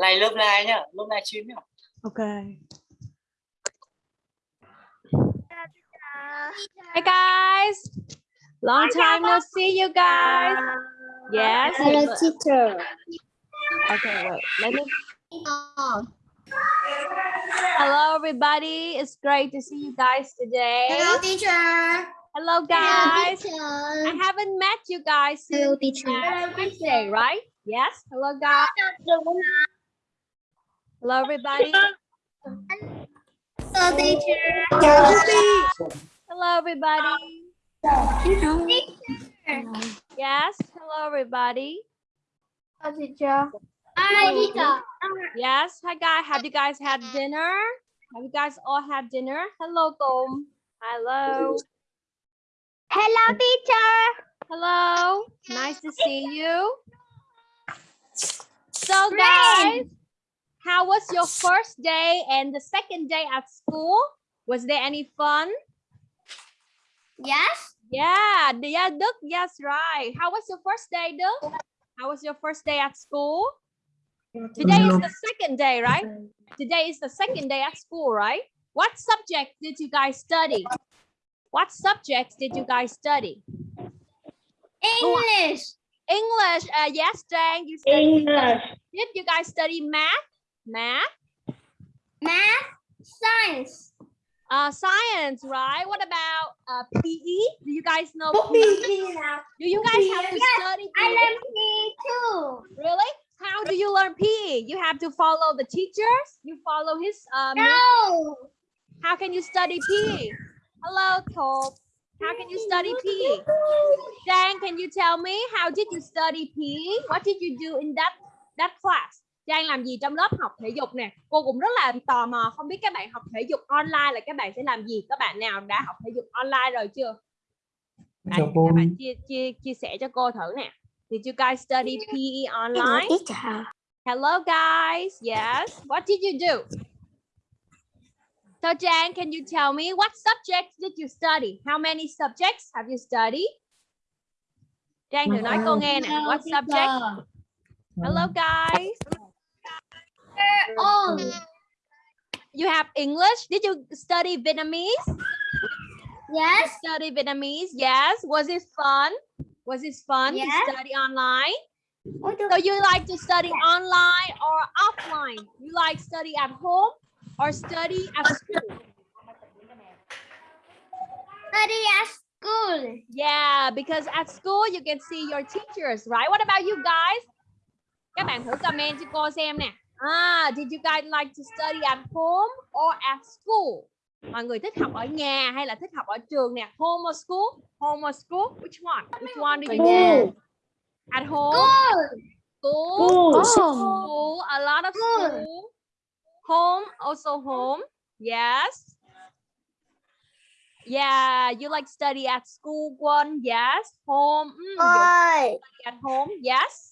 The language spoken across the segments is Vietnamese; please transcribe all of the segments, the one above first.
Like lớp live nhá, lớp live stream nhá. Okay. Hey guys, long time no see you guys. Yes. Hello, teacher. Okay, wait. Let me. Hello, everybody. It's great to see you guys today. Hello, teacher. Hello, Hello, guys. teacher. I haven't met you guys Hello, since teacher. last Wednesday, right? Yes. Hello, guys. Hello, everybody. Hello, teacher. Hello, everybody. Yes. Hello, everybody. Hello, teacher. Hi, teacher. Yes. Hi, guys. Have you guys had dinner? Have you guys all had dinner? Hello, Tom. Hello. Hello, teacher. Hello. Nice to see you. So, guys, how was your first day and the second day at school? Was there any fun? Yes. Yeah, yeah, Đức. Yes, right. How was your first day, Đức? How was your first day at school? Today is the second day, right? Today is the second day at school, right? What subject did you guys study? What subjects did you guys study? English. English. Uh, yes, Jane. You studied English. Did you guys study math? Math? Math. Science. Uh, science, right? What about uh, PE? Do you guys know PE? Do you guys have to Yes, study I PE? learn PE too. Really? How do you learn PE? You have to follow the teachers? You follow his um No. how can you study PE? Hello, Top. How can you study PE? Jang, can you tell me how did you study PE? What did you do in that that class? Jang làm gì trong lớp học thể dục nè? Cô cũng rất là tò mò không biết các bạn học thể dục online là các bạn sẽ làm gì? Các bạn nào đã học thể dục online rồi chưa? Đấy, Chào cô. các bạn chia chia chia sẻ cho cô thử nè. Did you guys study PE online? teacher. Hello guys. Yes. What did you do? So Jan, can you tell me what subjects did you study? How many subjects have you studied? Jan thử nói cô nghe nè. What subject? Hello guys. Oh. You have English. Did you study Vietnamese? Yes. Study Vietnamese. Yes. Was it fun? Was it fun Yes. to study online? Oh, so you like to study online or offline? You like study at home or study at school? Study at school. Yeah, because at school you can see your teachers, right? What about you guys? Các bạn thử comment cho cô xem nè. Ah, did you guys like to study at home or at school? Mọi người thích học ở nhà hay là thích học ở trường nè? Home or school? Home or school? Which one? Which one do you do? At home? School. School. School. A lot of School. Home, also home. Yes. Yeah, you like study at school one. Yes. Home. Mm, you study at home. Yes.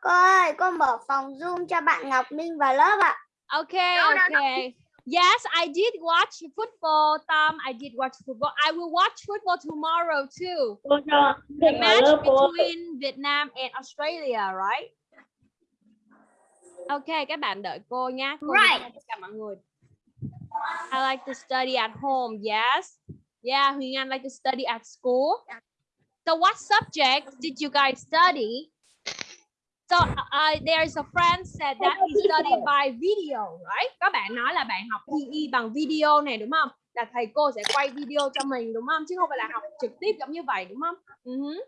Cô ơi, con mở phòng Zoom cho bạn Ngọc Minh vào lớp ạ. Okay, no. okay. Yes, I did watch football, Tom. I did watch football. I will watch football tomorrow too. cô The match cô between Vietnam and Australia, right? Okay, các bạn đợi cô nhé. Cô Right. tất cả mọi người. I like to study at home. Yes. Yeah, Huyền Anh like to study at school. So what subjects did you guys study? So uh, there's a friend said that he studied by video, right? Các bạn nói là bạn học PE bằng video này đúng không? Là thầy cô sẽ quay video cho mình đúng không? Chứ không phải là học trực tiếp giống như vậy đúng không? Mhm.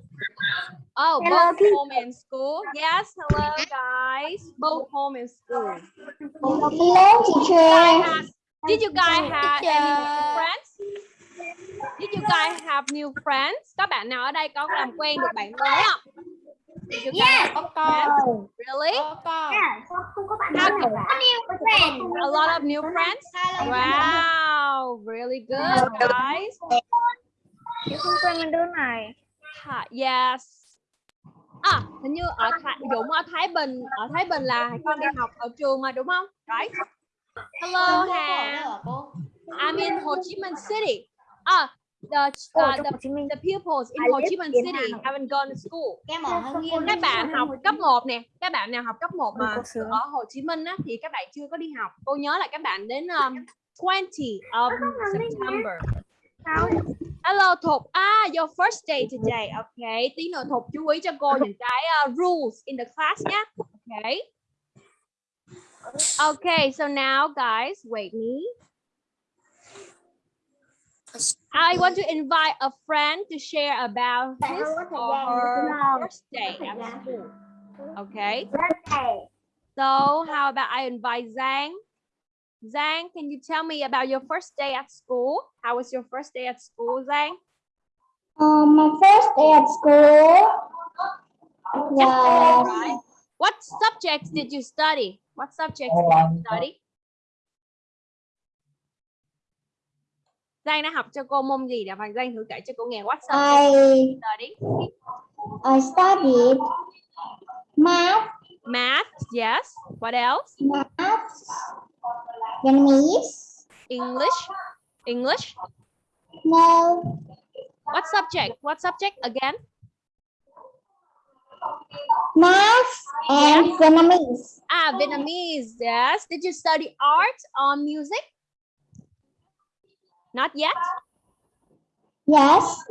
Oh, Hello, both home and school. Yes, hello guys. Both home and school. Hello, teacher. Did you guys have any new friends? Did you guys have new friends? Các bạn nào ở đây có làm quen được bạn mới không? You Yes. friends? Really? Có bạn How can- Có new friend. A lot of new friends? Wow, really good, guys. Không quen mình đứa này. Yes. À, hình như ở Thái, Dũng ở Thái Bình, ở Thái Bình là con đi học ở trường mà đúng không? Right? Hello, Hà. I'm in Ho Chi Minh City. À, the uh, the, the pupils in Ho Chi Minh in City haven't gone to school. Hưng Yên. Các bạn học cấp 1 nè, các bạn nào học cấp 1 Ôi, mà ở Hồ Chí Minh á thì các bạn chưa có đi học. Cô nhớ là các bạn đến um, 20 of September. Hello Thục. Ah, your first day today. Okay. Tí nữa Thục chú ý cho cô những cái uh, rules in the class nhé. Okay. Okay, so now guys, wait me. I want to invite a friend to share about his or her first day at school. Okay. So how about I invite Zhang? Zhang, can you tell me about your first day at school? How was your first day at school, Zhang? Um, my first day at school was Right. What subjects did you study? What subjects did you study? Giang đã học cho cô môn gì đã và Giang thử kể cho cô nghe what subjects did I? I studied math, Math, yes. What else? math, Vietnamese, English, English. no, What subject? What subject again? math and Vietnamese. Ah, Vietnamese, yes. Did you study art or music? Not yet. Yes,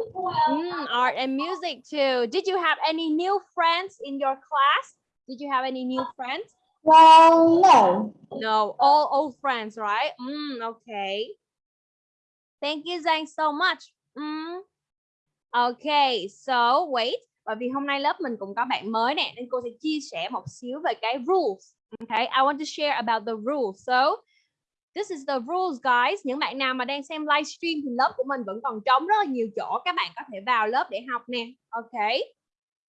Mm, art and music too. Did you have any new friends in your class? Did you have any new friends? well, no. No, all old friends, right? Mm, okay. Thank you, Zhang, so much. Mm. Okay, so wait. Bởi vì hôm nay lớp mình cũng có bạn mới nè, nên cô sẽ chia sẻ một xíu về cái rules. Okay, I want to share about the rules. So, this is the rules, guys. Những bạn nào mà đang xem livestream thì lớp của mình vẫn còn trống rất là nhiều chỗ. Các bạn có thể vào lớp để học nè. Ok.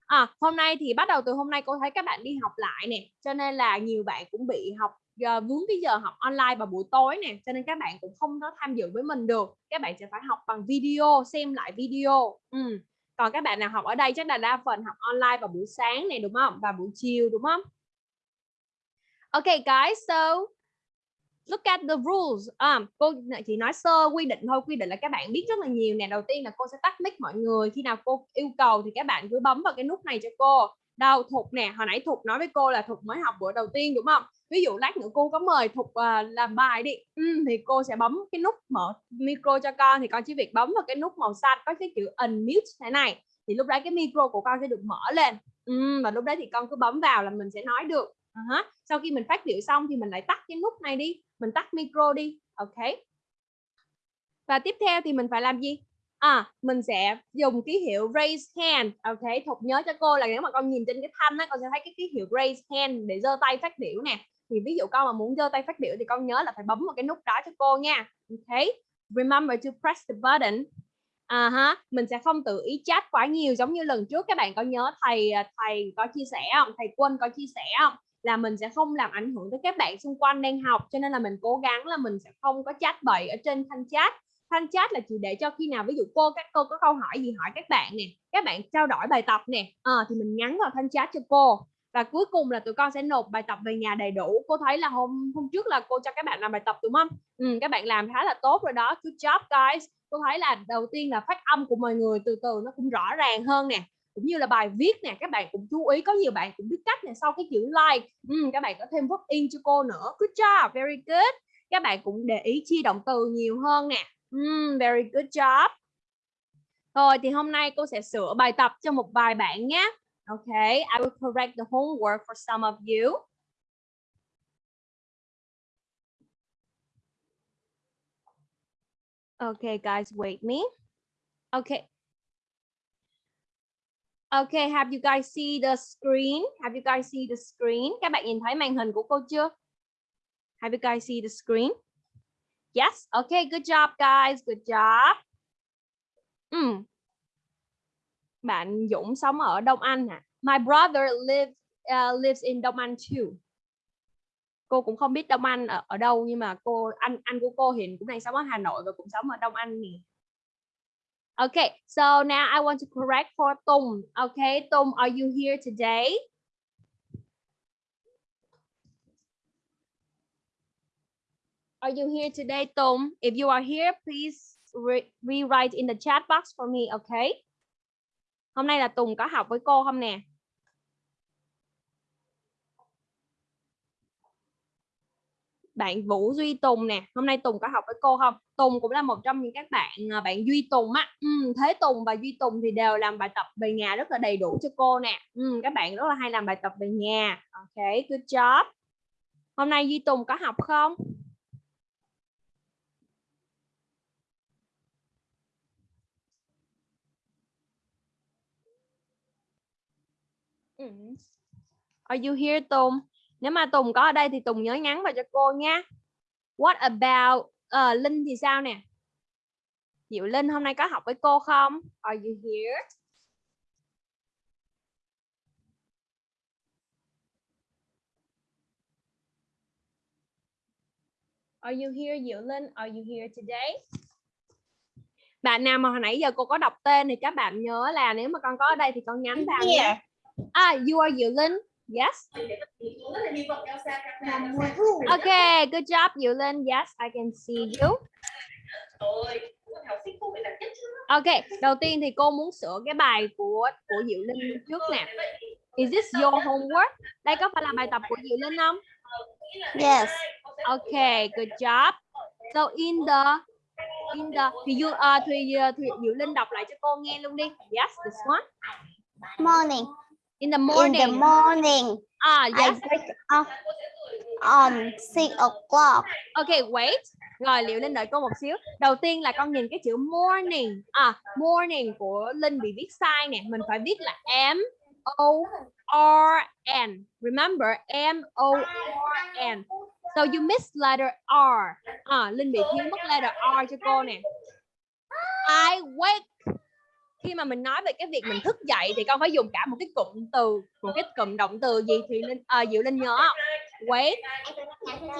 À, hôm nay thì bắt đầu từ hôm nay cô thấy các bạn đi học lại nè, cho nên là nhiều bạn cũng bị học giờ vướng cái giờ học online vào buổi tối nè, cho nên các bạn cũng không có tham dự với mình được. Các bạn sẽ phải học bằng video, xem lại video. Ừ. Còn các bạn nào học ở đây chắc là đa phần học online vào buổi sáng này đúng không? Và buổi chiều đúng không? Ok, guys, so look at the rules. À, cô chỉ nói sơ quy định thôi, quy định là các bạn biết rất là nhiều nè. Đầu tiên là cô sẽ tắt mic mọi người. Khi nào cô yêu cầu thì các bạn cứ bấm vào cái nút này cho cô. Đâu Thục nè, hồi nãy Thục nói với cô là Thục mới học bữa đầu tiên đúng không? Ví dụ lát nữa cô có mời Thục uh, làm bài đi, ừ, thì cô sẽ bấm cái nút mở micro cho con thì con chỉ việc bấm vào cái nút màu xanh có cái chữ unmute thế này thì lúc đấy cái micro của con sẽ được mở lên. Ừ, và lúc đấy thì con cứ bấm vào là mình sẽ nói được. Uh-huh. Sau khi mình phát biểu xong thì mình lại tắt cái nút này đi, mình tắt micro đi, ok? Và tiếp theo thì mình phải làm gì? À, mình sẽ dùng ký hiệu raise hand, ok? Thục nhớ cho cô là nếu mà con nhìn trên cái thanh á, con sẽ thấy cái ký hiệu raise hand để giơ tay phát biểu nè. Thì ví dụ con mà muốn giơ tay phát biểu thì con nhớ là phải bấm vào cái nút đó cho cô nha, ok? Remember to press the button. À ha, mình sẽ không tự ý chat quá nhiều giống như lần trước các bạn có nhớ thầy à, thầy có chia sẻ không? Thầy Quân có chia sẻ không? Là mình sẽ không làm ảnh hưởng tới các bạn xung quanh đang học cho nên là mình cố gắng là mình sẽ không có chat bậy ở trên thanh chat. Thanh chat là chỉ để cho khi nào ví dụ cô các cô có câu hỏi gì hỏi các bạn nè các bạn trao đổi bài tập nè à, thì mình nhắn vào thanh chat cho cô. Và cuối cùng là tụi con sẽ nộp bài tập về nhà đầy đủ. Cô thấy là hôm hôm trước là cô cho các bạn làm bài tập đúng không? Ừ, các bạn làm khá là tốt rồi đó. Good job guys. Cô thấy là đầu tiên là phát âm của mọi người từ từ nó cũng rõ ràng hơn nè cũng như là bài viết nè các bạn cũng chú ý có nhiều bạn cũng biết cách nè sau cái chữ like ừ, các bạn có thêm vote in cho cô nữa. Good job very good. Các bạn cũng để ý chi động từ nhiều hơn nè. Mm, very good job. Rồi thì hôm nay cô sẽ sửa bài tập cho một vài bạn nhé. Okay I will correct the homework for some of you. Okay guys wait me. Okay Okay, have you guys see the screen? Have you guys see the screen? Các bạn nhìn thấy màn hình của cô chưa? Have you guys see the screen? Yes. Okay, good job guys. Good job. Mm. Bạn Dũng sống ở Đông Anh hả? My brother lives uh, lives in Đông Anh too. Cô cũng không biết Đông Anh ở, ở đâu nhưng mà cô anh anh của cô hiện cũng đang sống ở Hà Nội và cũng sống ở Đông Anh nè. Okay, so now I want to correct for Tung. Okay, Tung, are you here today? Are you here today, Tung? If you are here, please re- rewrite in the chat box for me, okay? Hôm nay là Tùng có học với cô không nè? Bạn Vũ Duy Tùng nè, hôm nay Tùng có học với cô không? Tùng cũng là một trong những các bạn à, bạn Duy Tùng á. Ừ, Thế Tùng và Duy Tùng thì đều làm bài tập về nhà rất là đầy đủ cho cô nè. Ừ, các bạn rất là hay làm bài tập về nhà. Ok, good job. Hôm nay Duy Tùng có học không? Are you here Tùng? Nếu mà Tùng có ở đây thì Tùng nhớ nhắn vào cho cô nha. What about ờ, Linh thì sao nè? Diệu Linh hôm nay có học với cô không? Are you here? Are you here Diệu Linh? Are you here today? Bạn nào mà hồi nãy giờ cô có đọc tên thì các bạn nhớ là nếu mà con có ở đây thì con nhắn vào. Yeah. Ah, you are Diệu Linh. Yes. Okay, good job Diệu Linh. Yes, I can see you. Okay, đầu tiên thì cô muốn sửa cái bài của của Diệu Linh trước nè. Is this your homework? Đây có phải là bài tập của Diệu Linh không? Yes. Okay, good job. So in the in the thì you uh, thì, uh, thì Diệu Linh đọc lại cho cô nghe luôn đi. Yes, this one. Morning. In the In morning. the morning, Ah, I yes. wake up um six o'clock. Okay, wait. Rồi Liệu Linh đợi cô một xíu. Đầu tiên là con nhìn cái chữ morning. À, morning của Linh bị viết sai nè. Mình phải viết là M O R N. Remember M O R N. So you miss letter R. À, Linh bị thiếu mất letter R cho cô nè. I wake. Khi mà mình nói về cái việc mình thức dậy thì con phải dùng cả một cái cụm từ, một cái cụm động từ gì thì Linh à, Diệu Linh nhớ không? Wake.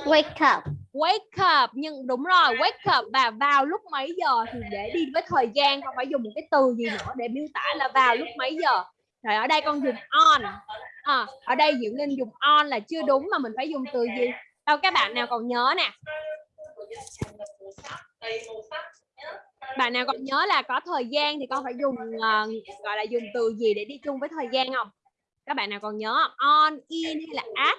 Wake up. wake up. Nhưng đúng rồi wake up và vào lúc mấy giờ thì để đi với thời gian con phải dùng một cái từ gì nữa để miêu tả là vào lúc mấy giờ. Rồi ở đây con dùng on. À, ở đây Diệu Linh dùng on là chưa đúng mà mình phải dùng từ gì? Đâu các bạn nào còn nhớ nè bạn nào còn nhớ là có thời gian thì con phải dùng ờ, gọi là dùng từ gì để đi chung với thời gian không các bạn nào còn nhớ không? on in hay là at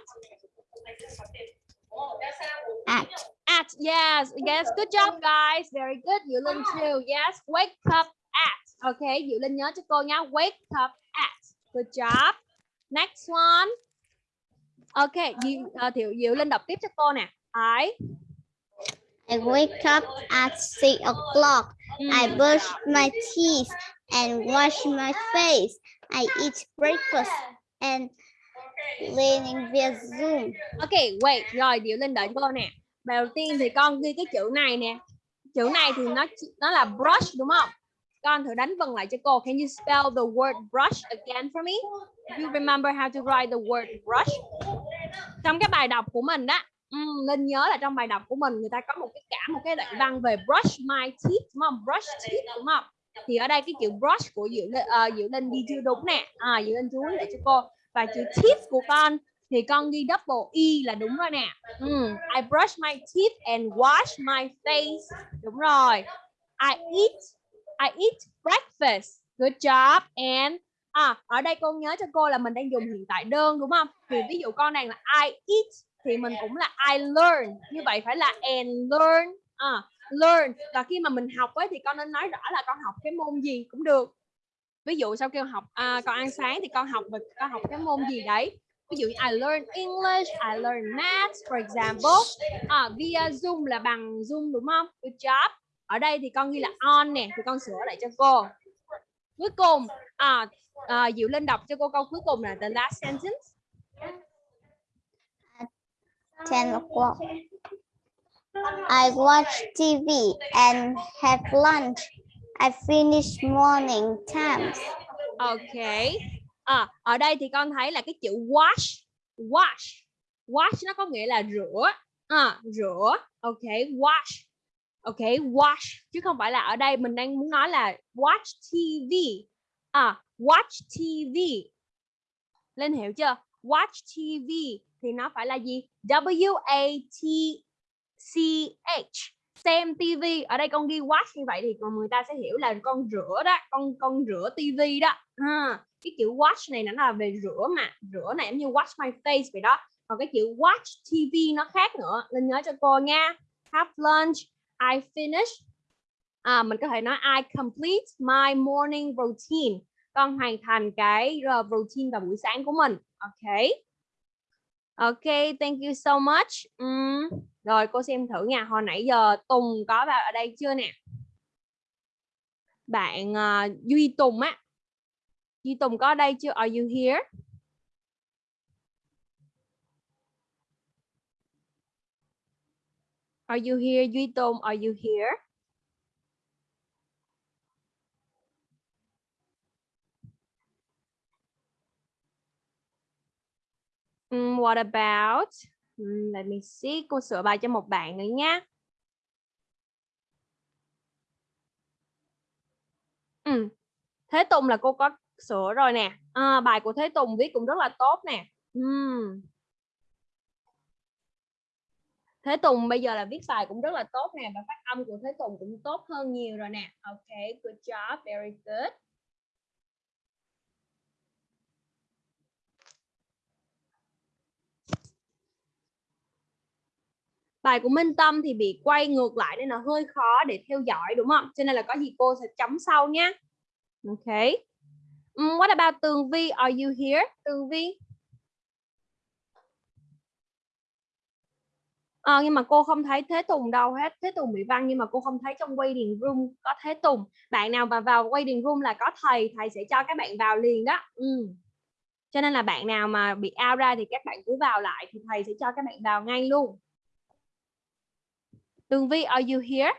At. At, yes, yes, good job guys, very good. Diệu Linh too, yes, wake up at. Okay, Diệu Linh nhớ cho cô nhá, wake up at. Good job. Next one. Okay, Diệu, uh, Diệu, Diệu Linh đọc tiếp cho cô nè. I, I wake up at six o'clock. I mm, brush my teeth and wash my face. I eat breakfast and learning via Zoom. okay, wait, rồi Diệu Linh đợi cô nè. Đầu tiên thì con ghi cái chữ này nè. Chữ này thì nó nó là brush đúng không? Con thử đánh vần lại cho cô. Can you spell the word brush again for me? Do you remember how to write the word brush? Trong cái bài đọc của mình đó, um, Linh nhớ là trong bài đọc của mình người ta có một cái cả một cái đoạn văn về brush my teeth đúng không? Brush teeth đúng không? Thì ở đây cái chữ brush của Diệu uh, Diệu Linh ghi chưa đúng nè. À, Diệu Linh chú ý lại cho cô. Và chữ teeth của con thì con ghi double e là đúng rồi nè. Mm, I brush my teeth and wash my face. Đúng rồi. I eat I eat breakfast. Good job. And à ở đây con nhớ cho cô là mình đang dùng hiện tại đơn đúng không? Thì ví dụ con này là I eat thì mình cũng là I learn. Như vậy phải là and learn. À, learn. Và khi mà mình học ấy thì con nên nói rõ là con học cái môn gì cũng được. Ví dụ sau kêu học à, con ăn sáng thì con học về con học cái môn gì đấy ví dụ I learn English, I learn math, for example. À, via Zoom là bằng Zoom đúng không? Good job. Ở đây thì con ghi là on nè, thì con sửa lại cho cô. Cuối cùng, à, à, Diệu lên đọc cho cô câu cuối cùng là the last sentence. 10 o'clock. I watch TV and have lunch. I finish morning times. Okay. À, ở đây thì con thấy là cái chữ wash, wash, wash nó có nghĩa là rửa, à, rửa. Ok, wash. Ok, wash chứ không phải là ở đây mình đang muốn nói là watch TV. À, watch TV. Lên hiểu chưa? Watch TV thì nó phải là gì? W A T C H. xem TV ở đây con ghi watch như vậy thì còn người ta sẽ hiểu là con rửa đó con con rửa TV đó. Ha. Cái chữ watch này nó là về rửa mà. Rửa này giống như watch my face vậy đó. Còn cái chữ watch TV nó khác nữa. Nên nhớ cho cô nha. Have lunch. I finish à, mình có thể nói I complete my morning routine con hoàn thành cái routine vào buổi sáng của mình. Ok. Ok thank you so much. Um, rồi cô xem thử nha. Hồi nãy giờ Tùng có vào ở đây chưa nè? Bạn uh, Duy Tùng á. Duy Tùng có ở đây chưa? Are you here? Are you here Duy Tùng? Are you here? Um, what about? Um, let me see. Cô sửa bài cho một bạn nữa nhé. Um. Thế Tùng là cô có sửa rồi nè. À, bài của Thế Tùng viết cũng rất là tốt nè. Um. Thế Tùng bây giờ là viết bài cũng rất là tốt nè và phát âm của Thế Tùng cũng tốt hơn nhiều rồi nè. Ok, good job, very good. Bài của Minh Tâm thì bị quay ngược lại nên là hơi khó để theo dõi đúng không? Cho nên là có gì cô sẽ chấm sau nhé. Ok. Um, what about Tường Vi? Are you here? Tường Vi? À, nhưng mà cô không thấy Thế Tùng đâu hết. Thế Tùng bị văng nhưng mà cô không thấy trong waiting room có Thế Tùng. Bạn nào mà vào waiting room là có thầy, thầy sẽ cho các bạn vào liền đó. Ừ. Cho nên là bạn nào mà bị out ra thì các bạn cứ vào lại thì thầy sẽ cho các bạn vào ngay luôn. Tường Vi, are you here?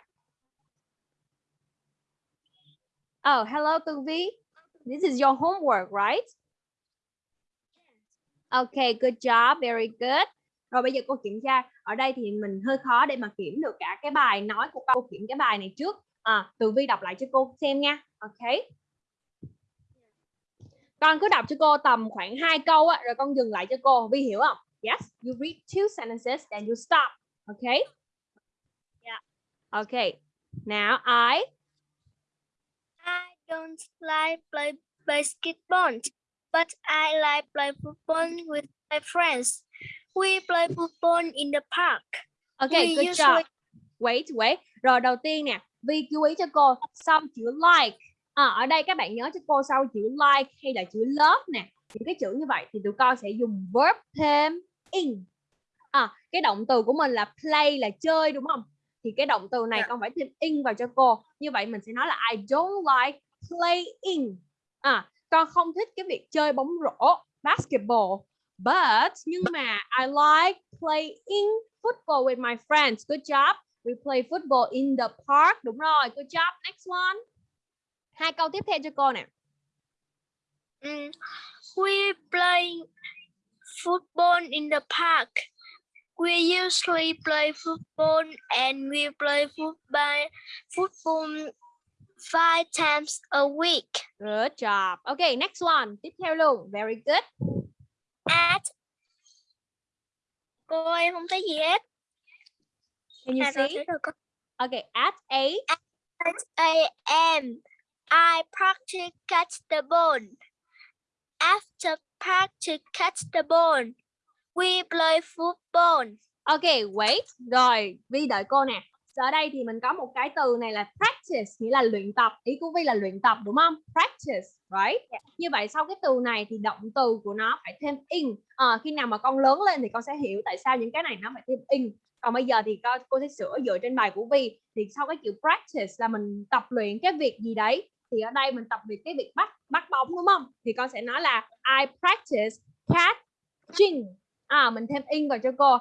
Oh, hello Tường Vi. This is your homework, right? Okay, good job, very good. Rồi bây giờ cô kiểm tra. Ở đây thì mình hơi khó để mà kiểm được cả cái bài nói của cô kiểm cái bài này trước. À, Tường Vi đọc lại cho cô xem nha. Okay. Con cứ đọc cho cô tầm khoảng hai câu á, rồi con dừng lại cho cô. Vi hiểu không? Yes, you read two sentences, then you stop. Okay. Okay. Now I. I don't like play basketball, but I like play football with my friends. We play football in the park. Okay, We good job. Wait, wait. Rồi đầu tiên nè, Vi chú ý cho cô sau chữ like. À, ở đây các bạn nhớ cho cô sau chữ like hay là chữ love nè. Những cái chữ như vậy thì tụi con sẽ dùng verb thêm in. À, cái động từ của mình là play là chơi đúng không? Thì cái động từ này Dạ. con phải thêm in vào cho cô. Như vậy mình sẽ nói là I don't like playing. À, con không thích cái việc chơi bóng rổ, basketball. But nhưng mà I like playing football with my friends. Good job. We play football in the park. Đúng rồi. Good job. Next one. Hai câu tiếp theo cho cô nè. Mm, we play football in the park. We usually play football and we play football football five times a week. Good job. Okay, next one. Tiếp theo luôn. Very good. At cô em không thấy gì hết. Can you À, see? thấy rồi con. Okay, at 8. At 8 a.m. I practice catch the ball. After practice catch the ball, we play football. Okay, wait. Rồi, Vi đợi cô nè. Ở đây thì mình có một cái từ này là practice, nghĩa là luyện tập. Ý của Vi là luyện tập đúng không? Practice, right? Như vậy sau cái từ này thì động từ của nó phải thêm in. Ờ, khi nào mà con lớn lên thì con sẽ hiểu tại sao những cái này nó phải thêm in. Còn bây giờ thì con, cô sẽ sửa dựa trên bài của Vi. Thì sau cái chữ practice là mình tập luyện cái việc gì đấy. Thì ở đây mình tập luyện cái việc bắt bắt bóng đúng không? Thì con sẽ nói là I practice catching. À, mình thêm in vào cho cô.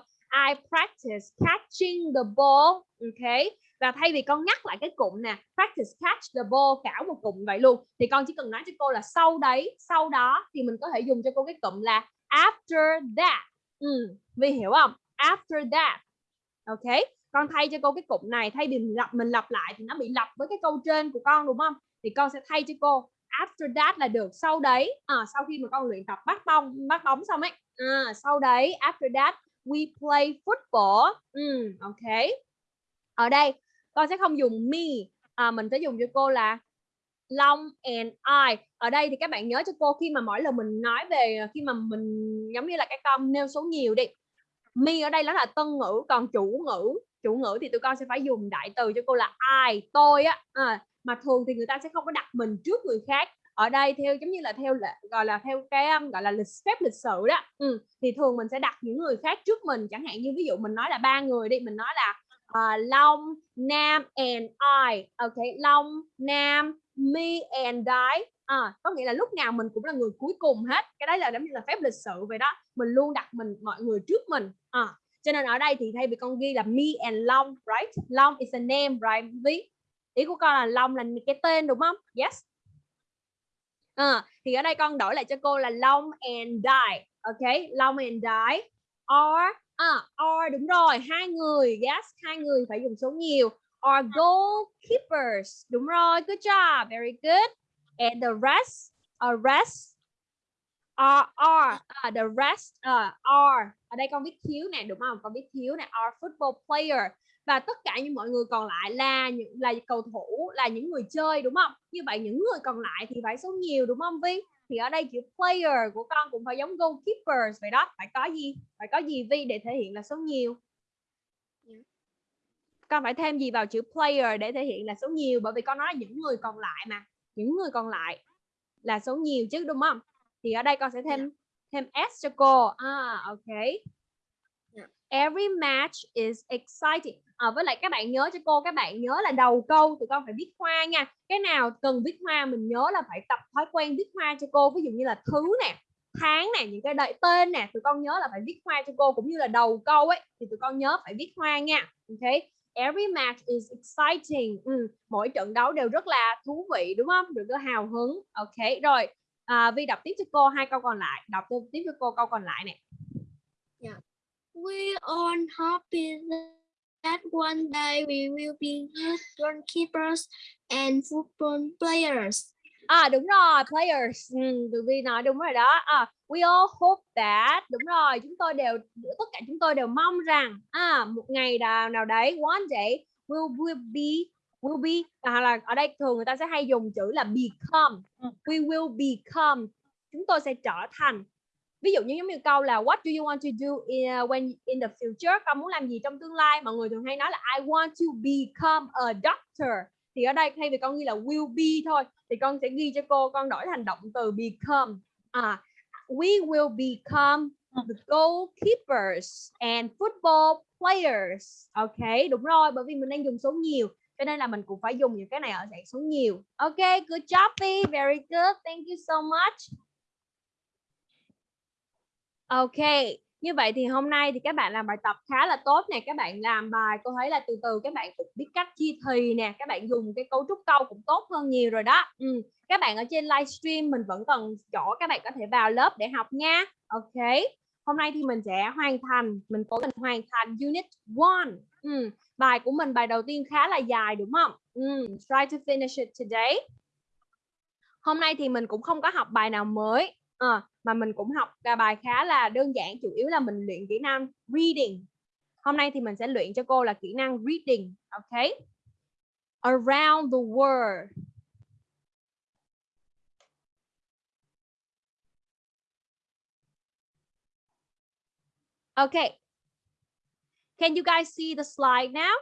I practice catching the ball. Ok. Và thay vì con nhắc lại cái cụm nè, practice catch the ball cả một cụm vậy luôn thì con chỉ cần nói cho cô là sau đấy, sau đó thì mình có thể dùng cho cô cái cụm là after that. Ừ, vì hiểu không? After that. Ok. Con thay cho cô cái cụm này thay vì mình lặp mình lặp lại thì nó bị lặp với cái câu trên của con đúng không? Thì con sẽ thay cho cô after that là được sau đấy à, sau khi mà con luyện tập bắt bóng bắt bóng xong ấy à, sau đấy after that we play football. Ừ, ok. Ở đây con sẽ không dùng me à, mình sẽ dùng cho cô là Long and I. Ở đây thì các bạn nhớ cho cô khi mà mỗi lần mình nói về khi mà mình giống như là cái con nêu số nhiều đi me ở đây nó là tân ngữ còn chủ ngữ chủ ngữ thì tụi con sẽ phải dùng đại từ cho cô là I tôi á à, mà thường thì người ta sẽ không có đặt mình trước người khác. Ở đây theo giống như là theo gọi là theo cái um, gọi là lịch phép lịch sự đó. Ừ. thì thường mình sẽ đặt những người khác trước mình. Chẳng hạn như ví dụ mình nói là ba người đi mình nói là uh, Long Nam and I. Ok Long Nam me and I. À, có nghĩa là lúc nào mình cũng là người cuối cùng hết. Cái đấy là giống như là phép lịch sự vậy đó. Mình luôn đặt mình mọi người trước mình. À, cho nên ở đây thì thay vì con ghi là me and Long right? Long is a name right? Ví ý của con là Long là cái tên đúng không? Yes. À, thì ở đây con đổi lại cho cô là Long and Die. Ok Long and Die. Or, à, or đúng rồi hai người. Yes hai người phải dùng số nhiều. Or goalkeepers. Đúng rồi good job very good. And the rest a rest are are ờ, uh, the rest uh, are. Ở đây con viết thiếu nè đúng không? Con viết thiếu nè are football player và tất cả những mọi người còn lại là những là cầu thủ là những người chơi đúng không? Như vậy những người còn lại thì phải số nhiều đúng không Vi thì ở đây chữ player của con cũng phải giống goalkeepers vậy đó. Phải có gì? Phải có gì Vi để thể hiện là số nhiều? Con phải thêm gì vào chữ player để thể hiện là số nhiều? Bởi vì con nói là những người còn lại mà. Những người còn lại là số nhiều chứ đúng không? Thì ở đây con sẽ thêm thêm s cho cô. À ok. Every match is exciting à, với lại các bạn nhớ cho cô các bạn nhớ là đầu câu tụi con phải viết hoa nha. Cái nào cần viết hoa mình nhớ là phải tập thói quen viết hoa cho cô. Ví dụ như là thứ nè tháng nè những cái đợi tên nè tụi con nhớ là phải viết hoa cho cô. Cũng như là đầu câu ấy thì tụi con nhớ phải viết hoa nha. Ok? Every match is exciting. Ừ, mỗi trận đấu đều rất là thú vị đúng không? Được hào hứng. Ok rồi à, vi đọc tiếp cho cô hai câu còn lại. Đọc tiếp cho cô câu còn lại nè. Dạ. We all happy that one day we will be good goalkeepers and football players. À đúng rồi, players. Ừ, tụi Vi nói đúng rồi đó. À, we all hope that. Đúng rồi, chúng tôi đều tất cả chúng tôi đều mong rằng à một ngày nào nào đấy one day will will be will be à, là ở đây thường người ta sẽ hay dùng chữ là become. We will become. Chúng tôi sẽ trở thành. Ví dụ như giống như câu là what do you want to do in, uh, when in the future? Con muốn làm gì trong tương lai? Mọi người thường hay nói là I want to become a doctor. Thì ở đây thay vì con ghi là will be thôi thì con sẽ ghi cho cô con đổi thành động từ become. À we will become the goalkeepers and football players. Ok đúng rồi bởi vì mình đang dùng số nhiều cho nên là mình cũng phải dùng những cái này ở dạng số nhiều. Ok good job Vi very good. Thank you so much ok, như vậy thì hôm nay thì các bạn làm bài tập khá là tốt nè các bạn làm bài, cô thấy là từ từ các bạn cũng biết cách chia thì nè các bạn dùng cái cấu trúc câu cũng tốt hơn nhiều rồi đó ừ. các bạn ở trên livestream mình vẫn còn chỗ các bạn có thể vào lớp để học nha ok, hôm nay thì mình sẽ hoàn thành, mình cố gắng hoàn thành unit 1 ừ. bài của mình, bài đầu tiên khá là dài đúng không ừ. try to finish it today hôm nay thì mình cũng không có học bài nào mới à, mà mình cũng học cả bài khá là đơn giản chủ yếu là mình luyện kỹ năng reading. Hôm nay thì mình sẽ luyện cho cô là kỹ năng reading ok? Around the world. Ok. Can you guys see the slide now?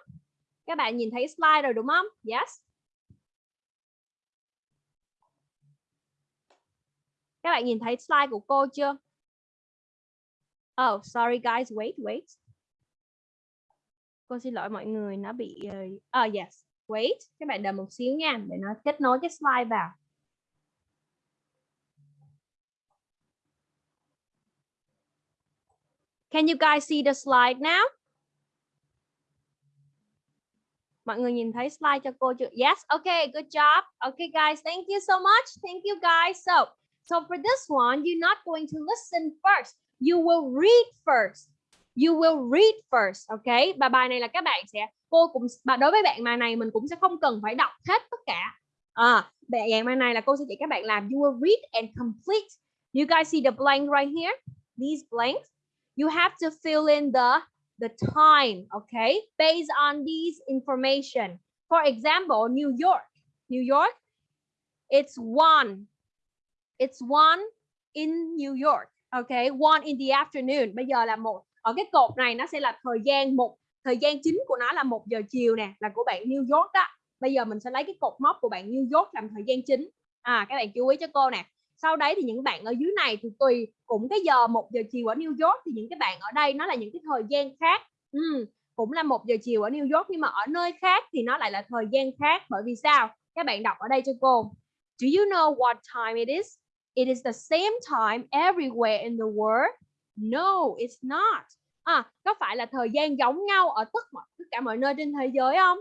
Các bạn nhìn thấy slide rồi đúng không? Yes. Các bạn nhìn thấy slide của cô chưa? Oh, sorry guys, wait, wait. Cô xin lỗi mọi người, nó bị... Oh, yes, wait. Các bạn đợi một xíu nha, để nó kết nối cái slide vào. Can you guys see the slide now? Mọi người nhìn thấy slide cho cô chưa? Yes, okay, good job. Okay guys, thank you so much. Thank you guys. So, So for this one, you're not going to listen first. You will read first. You will read first. Ok. Và bài này là các bạn sẽ cô cũng và đối với bạn bài này mình cũng sẽ không cần phải đọc hết tất cả. À, dạng bài này là cô sẽ dạy các bạn làm. You will read and complete. You guys see the blank right here? These blanks. You have to fill in the the time, okay? Based on these information. For example, New York. New York, it's one. It's one in New York, okay? One in the afternoon. Bây giờ là một. Ở cái cột này nó sẽ là thời gian một. Thời gian chính của nó là một giờ chiều nè, là của bạn New York đó. Bây giờ mình sẽ lấy cái cột mốc của bạn New York làm thời gian chính. À, các bạn chú ý cho cô nè. Sau đấy thì những bạn ở dưới này thì tùy cũng cái giờ một giờ chiều ở New York thì những cái bạn ở đây nó là những cái thời gian khác. Ừ, cũng là một giờ chiều ở New York nhưng mà ở nơi khác thì nó lại là thời gian khác bởi vì sao? Các bạn đọc ở đây cho cô. Do you know what time it is? It is the same time everywhere in the world. No, it's not. À, có phải là thời gian giống nhau ở tất mọi tất cả mọi nơi trên thế giới không?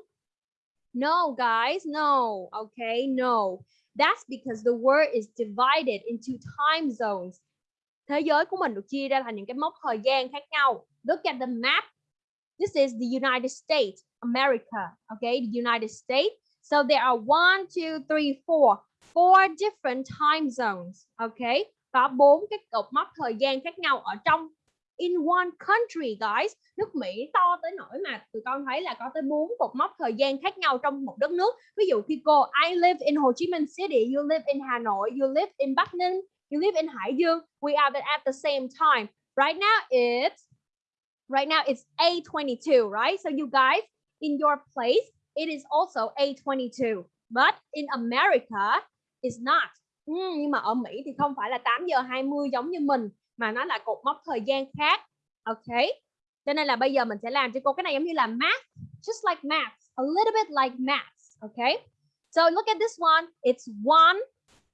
No, guys, no. Okay, no. That's because the world is divided into time zones. Thế giới của mình được chia ra thành những cái mốc thời gian khác nhau. Look at the map. This is the United States, America. Okay, the United States. So there are one, two, three, four, four different time zones. Okay, có bốn cái cột mốc thời gian khác nhau ở trong in one country, guys. Nước Mỹ to tới nỗi mà tụi con thấy là có tới bốn cột mốc thời gian khác nhau trong một đất nước. Ví dụ khi cô I live in Ho Chi Minh City, you live in Hà Nội, you live in Bắc Ninh, you live in Hải Dương. We are at the same time. Right now it's right now it's 8:22, right? So you guys in your place it is also 8:22. But in America it's not. Ừ, nhưng mà ở Mỹ thì không phải là 8 giờ 20 giống như mình mà nó là cột mốc thời gian khác. Ok. Cho nên là bây giờ mình sẽ làm cho cô cái này giống như là math, just like math, a little bit like math. Okay. So look at this one. It's one.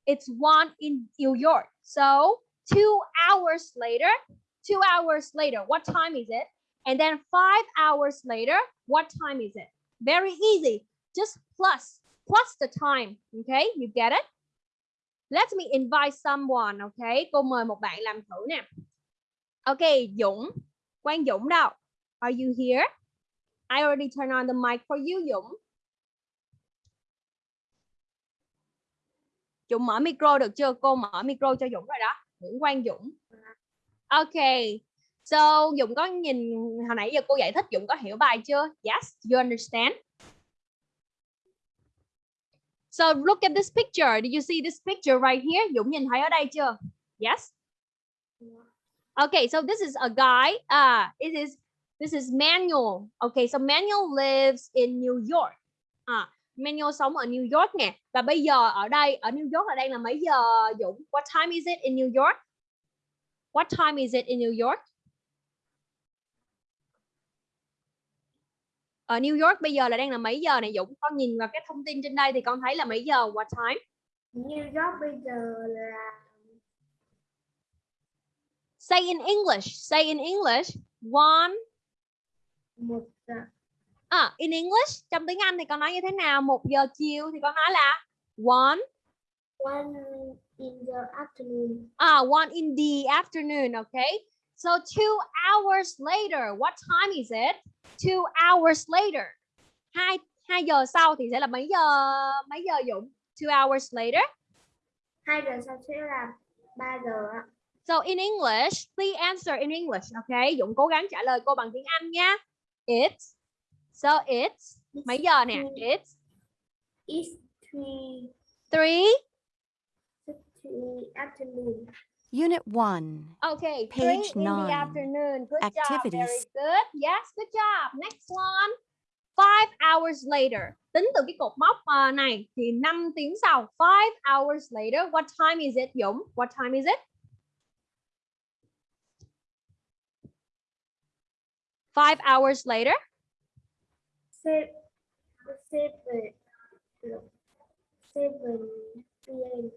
It's one in New York. So two hours later, two hours later, what time is it? And then five hours later, what time is it? Very easy. Just plus, plus the time. Okay, you get it? Let me invite someone. Okay, cô mời một bạn làm thử nè. Okay, Dũng. Quang Dũng đâu? Are you here? I already turned on the mic for you, Dũng. Dũng mở micro được chưa? Cô mở micro cho Dũng rồi đó. Nguyễn Quang Dũng. Okay. So Dũng có nhìn hồi nãy giờ cô giải thích Dũng có hiểu bài chưa? Yes, you understand? So look at this picture. Did you see this picture right here? Dũng nhìn thấy ở đây chưa? Yes. Okay, so this is a guy. Ah, it is this is Manuel. Okay, so Manuel lives in New York. À, Manuel sống ở New York nè. Và bây giờ ở đây ở New York ở đây là mấy giờ Dũng? What time is it in New York? What time is it in New York? Ở New York bây giờ là đang là mấy giờ này Dũng? Con nhìn vào cái thông tin trên đây thì con thấy là mấy giờ? What time? New York bây giờ là Say in English. Say in English. One. một giờ À, in English. Trong tiếng Anh thì con nói như thế nào? Một giờ chiều thì con nói là one. one in the afternoon. Ah, one in the afternoon. Okay. So two hours later. What time is it? Two hours later. Hai hai giờ sau thì sẽ là mấy giờ? Mấy giờ Dũng? Two hours later. Hai giờ sau sẽ là ba giờ ạ. So in English, please answer in English. Okay, Dũng cố gắng trả lời cô bằng tiếng Anh nha. It's so it's mấy giờ nè? It's It's three, three. three afternoon. Unit 1. Okay, Page three in the nine. afternoon. Good job. Very Activities. good. Yes, good job. Next one. Five hours later. Tính từ cái cột mốc ờ, này thì 5 tiếng sau. Five hours later. What time is it, Dũng? What time is it? Five hours later. Seven, seven, seven p.m.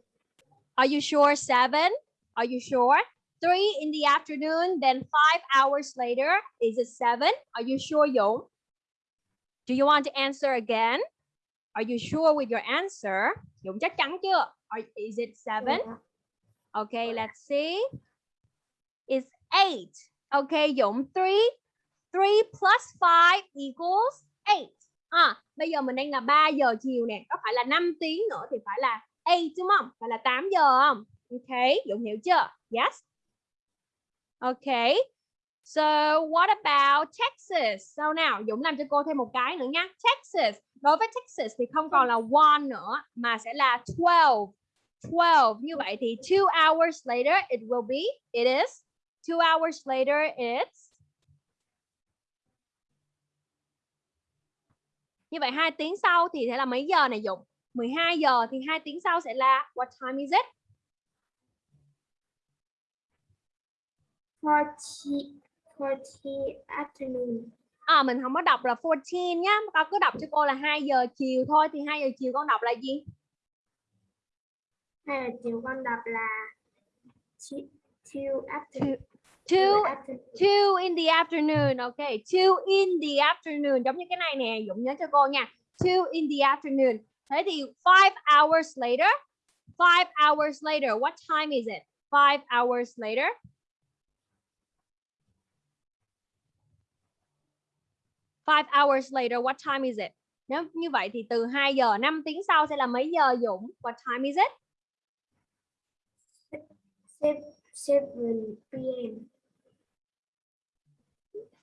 Are you sure seven? Are you sure? Three in the afternoon, then five hours later. Is it seven? Are you sure, Dũng? Do you want to answer again? Are you sure with your answer? Dũng chắc chắn chưa? Are, is it seven? Okay, let's see. It's eight. Okay, Dũng, three. Three plus five equals eight. À, bây giờ mình đang là 3 giờ chiều nè. Có phải là 5 tiếng nữa thì phải là 8 đúng không? Phải là 8 giờ không? OK, Dũng hiểu chưa? Yes. OK. So what about Texas? So nào? Dũng làm cho cô thêm một cái nữa nha. Texas. Đối với Texas thì không còn là one nữa mà sẽ là 12. 12. Như vậy thì two hours later it will be. It is. Two hours later it's. Như vậy hai tiếng sau thì sẽ là mấy giờ này Dũng? 12 giờ thì hai tiếng sau sẽ là what time is it? 40, 40 afternoon. À mình không có đọc là 14 nhá, con cứ đọc cho cô là 2 giờ chiều thôi thì 2 giờ chiều con đọc là gì? Hay là chiều con đọc là two, two after, Two two in the afternoon, okay. Two in the afternoon giống như cái này nè, Dũng nhớ cho cô nha. Two in the afternoon. Thế thì five hours later, five hours later, what time is it? Five hours later. Five hours later, what time is it? Nếu như vậy thì từ 2 giờ 5 tiếng sau sẽ là mấy giờ Dũng? What time is it? 7 p.m.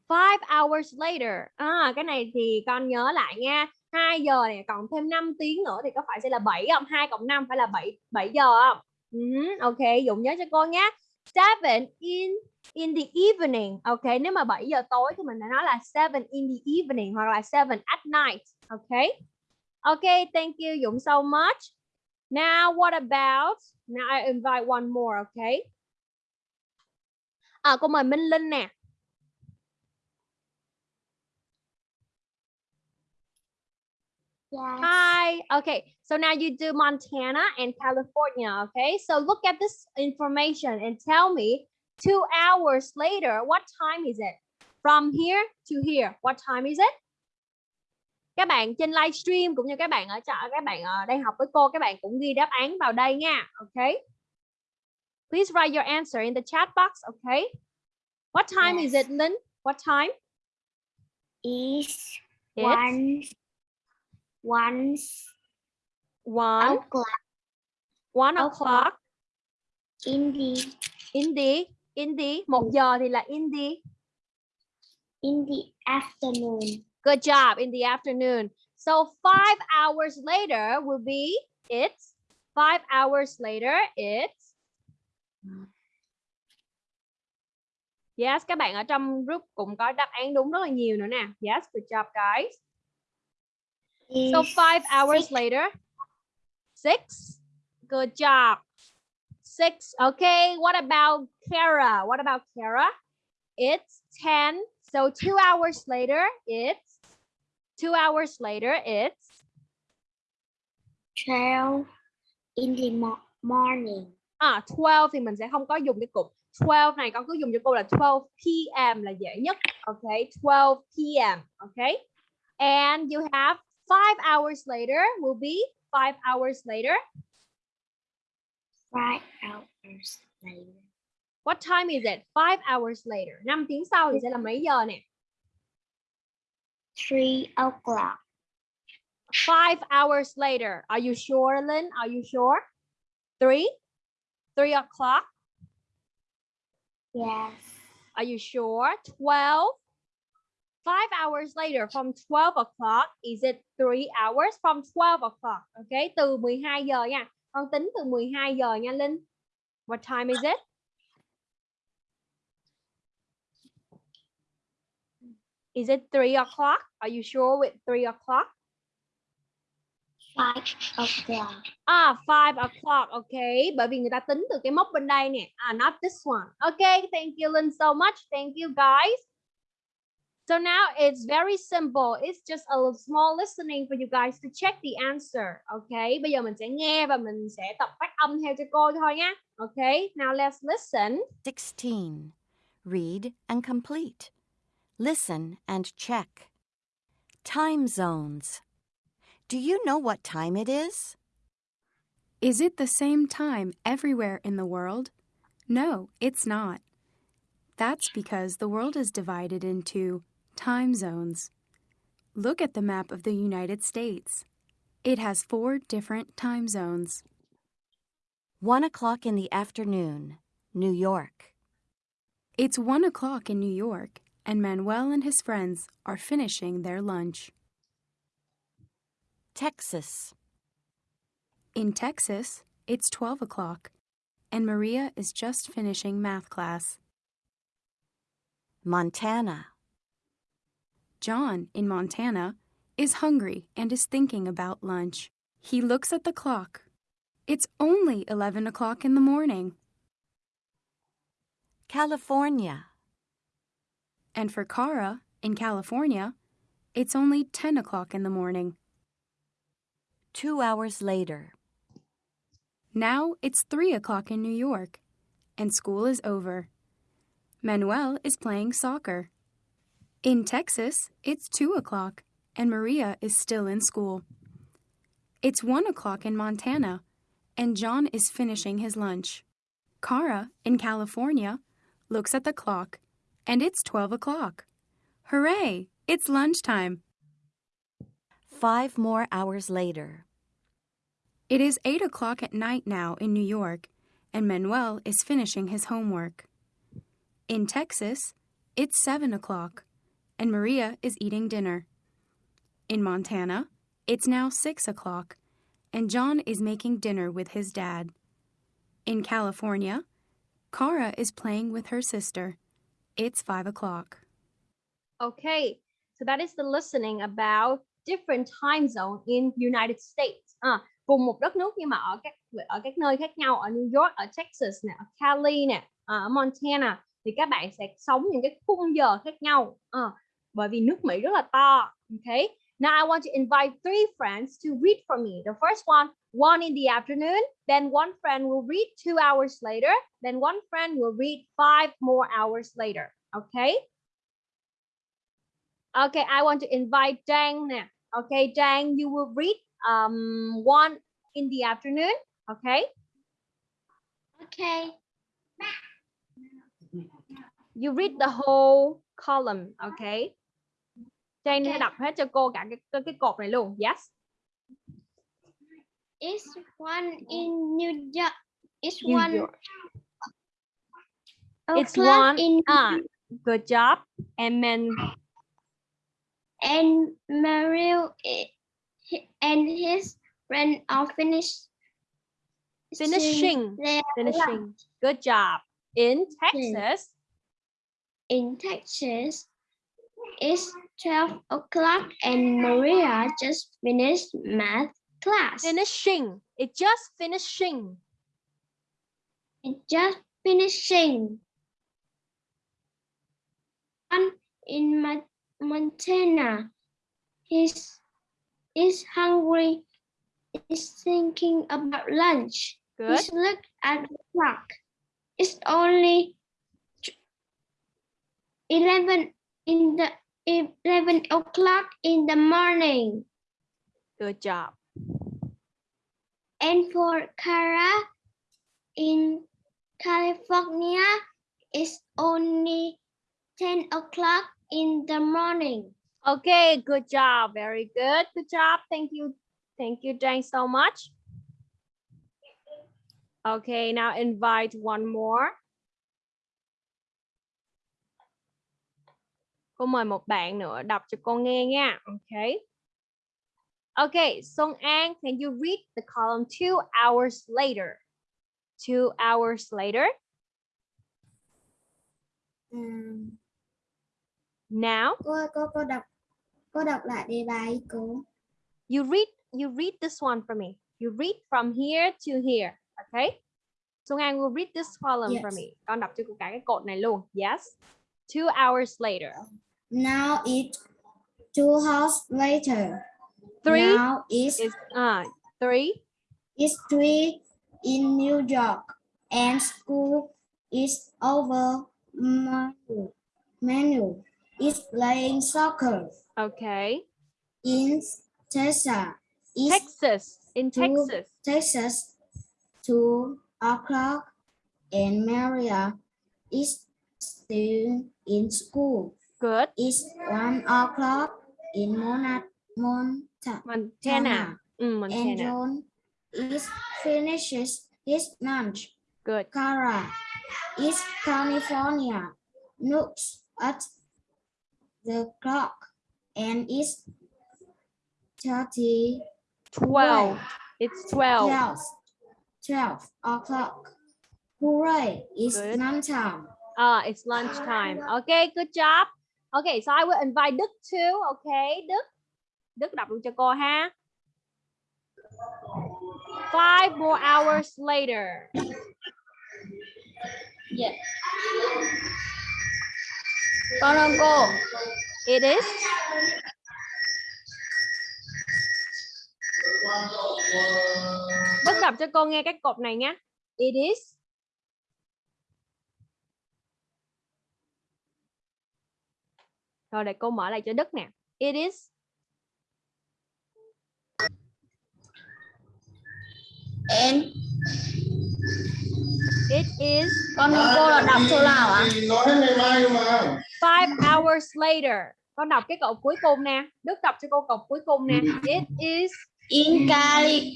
Five hours later. À, cái này thì con nhớ lại nha. 2 giờ này còn thêm 5 tiếng nữa thì có phải sẽ là 7 không? 2 cộng 5 phải là 7 7 giờ không? Ừ, ok, Dũng nhớ cho cô nhé. Seven in in the evening. Ok, nếu mà 7 giờ tối thì mình đã nói là seven in the evening hoặc là seven at night. Ok. Ok, thank you Dũng so much. Now what about Now I invite one more, okay? À, cô mời Minh Linh nè. Yes. Hi. Okay. So now you do Montana and California. Okay. So look at this information and tell me two hours later, what time is it? From here to here, what time is it? Các bạn trên livestream cũng như các bạn ở chợ, các bạn ở đang học với cô, các bạn cũng ghi đáp án vào đây nha. Okay. Please write your answer in the chat box. Okay. What time is Yes. it, Lynn? What time? Is It's one, one one, o'clock. One o'clock. o'clock. in the, in the in the. Một giờ thì là in the. In the afternoon. good job in the afternoon. So five hours later will be it's five hours later it's yes các bạn ở trong group cũng có đáp án đúng rất là nhiều nữa nè. Yes good job guys so five hours six. later six? Good job. Six okay what about Kara? What about Kara? It's 10 so two hours later it's two hours later it's twelve in the mo morning. à 12 thì mình sẽ không có dùng cái cụm. 12 này con cứ dùng cho cô là 12 p.m. là dễ nhất. Okay 12 p.m. okay and you have five hours later will be five hours later Five hours later. what time is it five hours later 5 tiếng sau thì sẽ là mấy giờ nè Three o'clock. five hours later are you sure Lynn are you sure three three o'clock Yes. Are you sure? 12? Five hours later from 12 o'clock. Is it three hours from 12 o'clock? Okay, từ 12 giờ nha. Con tính từ 12 giờ nha Linh. What time is it? Is it three o'clock? Are you sure with three o'clock? Five o'clock. À, five o'clock, okay. Bởi vì người ta tính từ cái mốc bên đây nè. À, not this one. Okay, thank you Linh so much. Thank you guys. So now it's very simple. It's just a small listening for you guys to check the answer. Okay, bây giờ mình sẽ nghe và mình sẽ tập phát âm theo cho cô thôi nhé. Okay, now let's listen. 16. Read and complete. Listen and check. Time zones. Do you know what time it is? Is it the same time everywhere in the world? No, it's not. That's because the world is divided into time zones. Look at the map of the United States. It has four different time zones. 1 o'clock in the afternoon, New York. It's one o'clock in New York, and Manuel and his friends are finishing their lunch. Texas. In Texas, it's 12 o'clock, and Maria is just finishing math class. Montana. John, in Montana, is hungry and is thinking about lunch. He looks at the clock. It's only 11 o'clock in the morning. California. And for Kara, in California, it's only 10 o'clock in the morning. Two hours later. Now it's 3 o'clock in New York, and school is over. Manuel is playing soccer. In Texas, it's 2 o'clock, and Maria is still in school. It's 1 o'clock in Montana, and John is finishing his lunch. Kara, in California, looks at the clock, and it's 12 o'clock. Hooray! It's lunchtime. Five more hours later. It is 8 o'clock at night now in New York, and Manuel is finishing his homework. In Texas, it's 7 o'clock, and Maria is eating dinner. In Montana, it's now 6 o'clock, and John is making dinner with his dad. In California, Kara is playing with her sister. It's 5 o'clock. Okay, so that is the listening about different time zone in United States. À, cùng một đất nước nhưng mà ở các ở các nơi khác nhau ở New York, ở Texas nè, ở Cali nè, ở Montana thì các bạn sẽ sống những cái khung giờ khác nhau. À, bởi vì nước Mỹ rất là to. Okay. Now I want to invite three friends to read for me. The first one, one in the afternoon, then one friend will read two hours later, then one friend will read five more hours later. Okay. Okay, I want to invite Dang now. Okay, Dang, you will read um one in the afternoon. Okay, Okay. you read the whole column. Okay. Sẽ Okay. đọc hết cho cô cả cái cái, cái cột này luôn. Yes. It's one in New York. It's New one York. It's one. in Ah, good job. And then and Mario and his friend are finished finishing. Finishing. Good job. In Texas, in Texas. It's 12 o'clock and Maria just finished math class. finishing. It just finishing. It's just finishing. One in Montana. He's is hungry. Is thinking about lunch. Good. He's looked at the clock. It's only eleven in the eleven o'clock in the morning. Good job. And for Kara in California, it's only 10 o'clock in the morning. Okay, good job. Very good. Good job. Thank you. Thank you, Jane, so much. Okay, now invite one more. Cô mời một bạn nữa đọc cho con nghe nha. Okay. Okay, Song An, can you read the column two hours later? Two hours later. Now, cô cô cô đọc cô đọc lại đề bài cô you read you read this one for me. You read from here to here. Okay. So An will read this column for Yes. me. Con đọc cho cô cả cái cột này luôn. Yes. Two hours later. Now it's two hours later Three now it's is uh three. it's three in New York and school is over Manu Manu is playing soccer Okay. in Texas Texas. In Texas. Texas two o'clock and Maria is still in school. Good. It's one o'clock in Mona, Monta, Montana. Mm, and John is finishes his lunch. Good. Kara is California looks at the clock and it's 30 12. It's 12. 12, 12 o'clock. Hooray, it's Good. lunchtime. Ah, it's lunchtime. Okay, good job. Okay, so I will invite Đức too. Okay, Đức. Đức đọc luôn cho cô ha. Five more hours later. Con ơn cô. It is Đức đọc cho cô nghe cái cột này nhé. It is Rồi để cô mở lại cho Đức nè. It is And It is con cô là đọc số nào ạ? nói hết ngày mai mà five hours later. Con đọc cái cột cuối cùng nè. Đức đọc cho cô cột cuối cùng nè. It is In Cali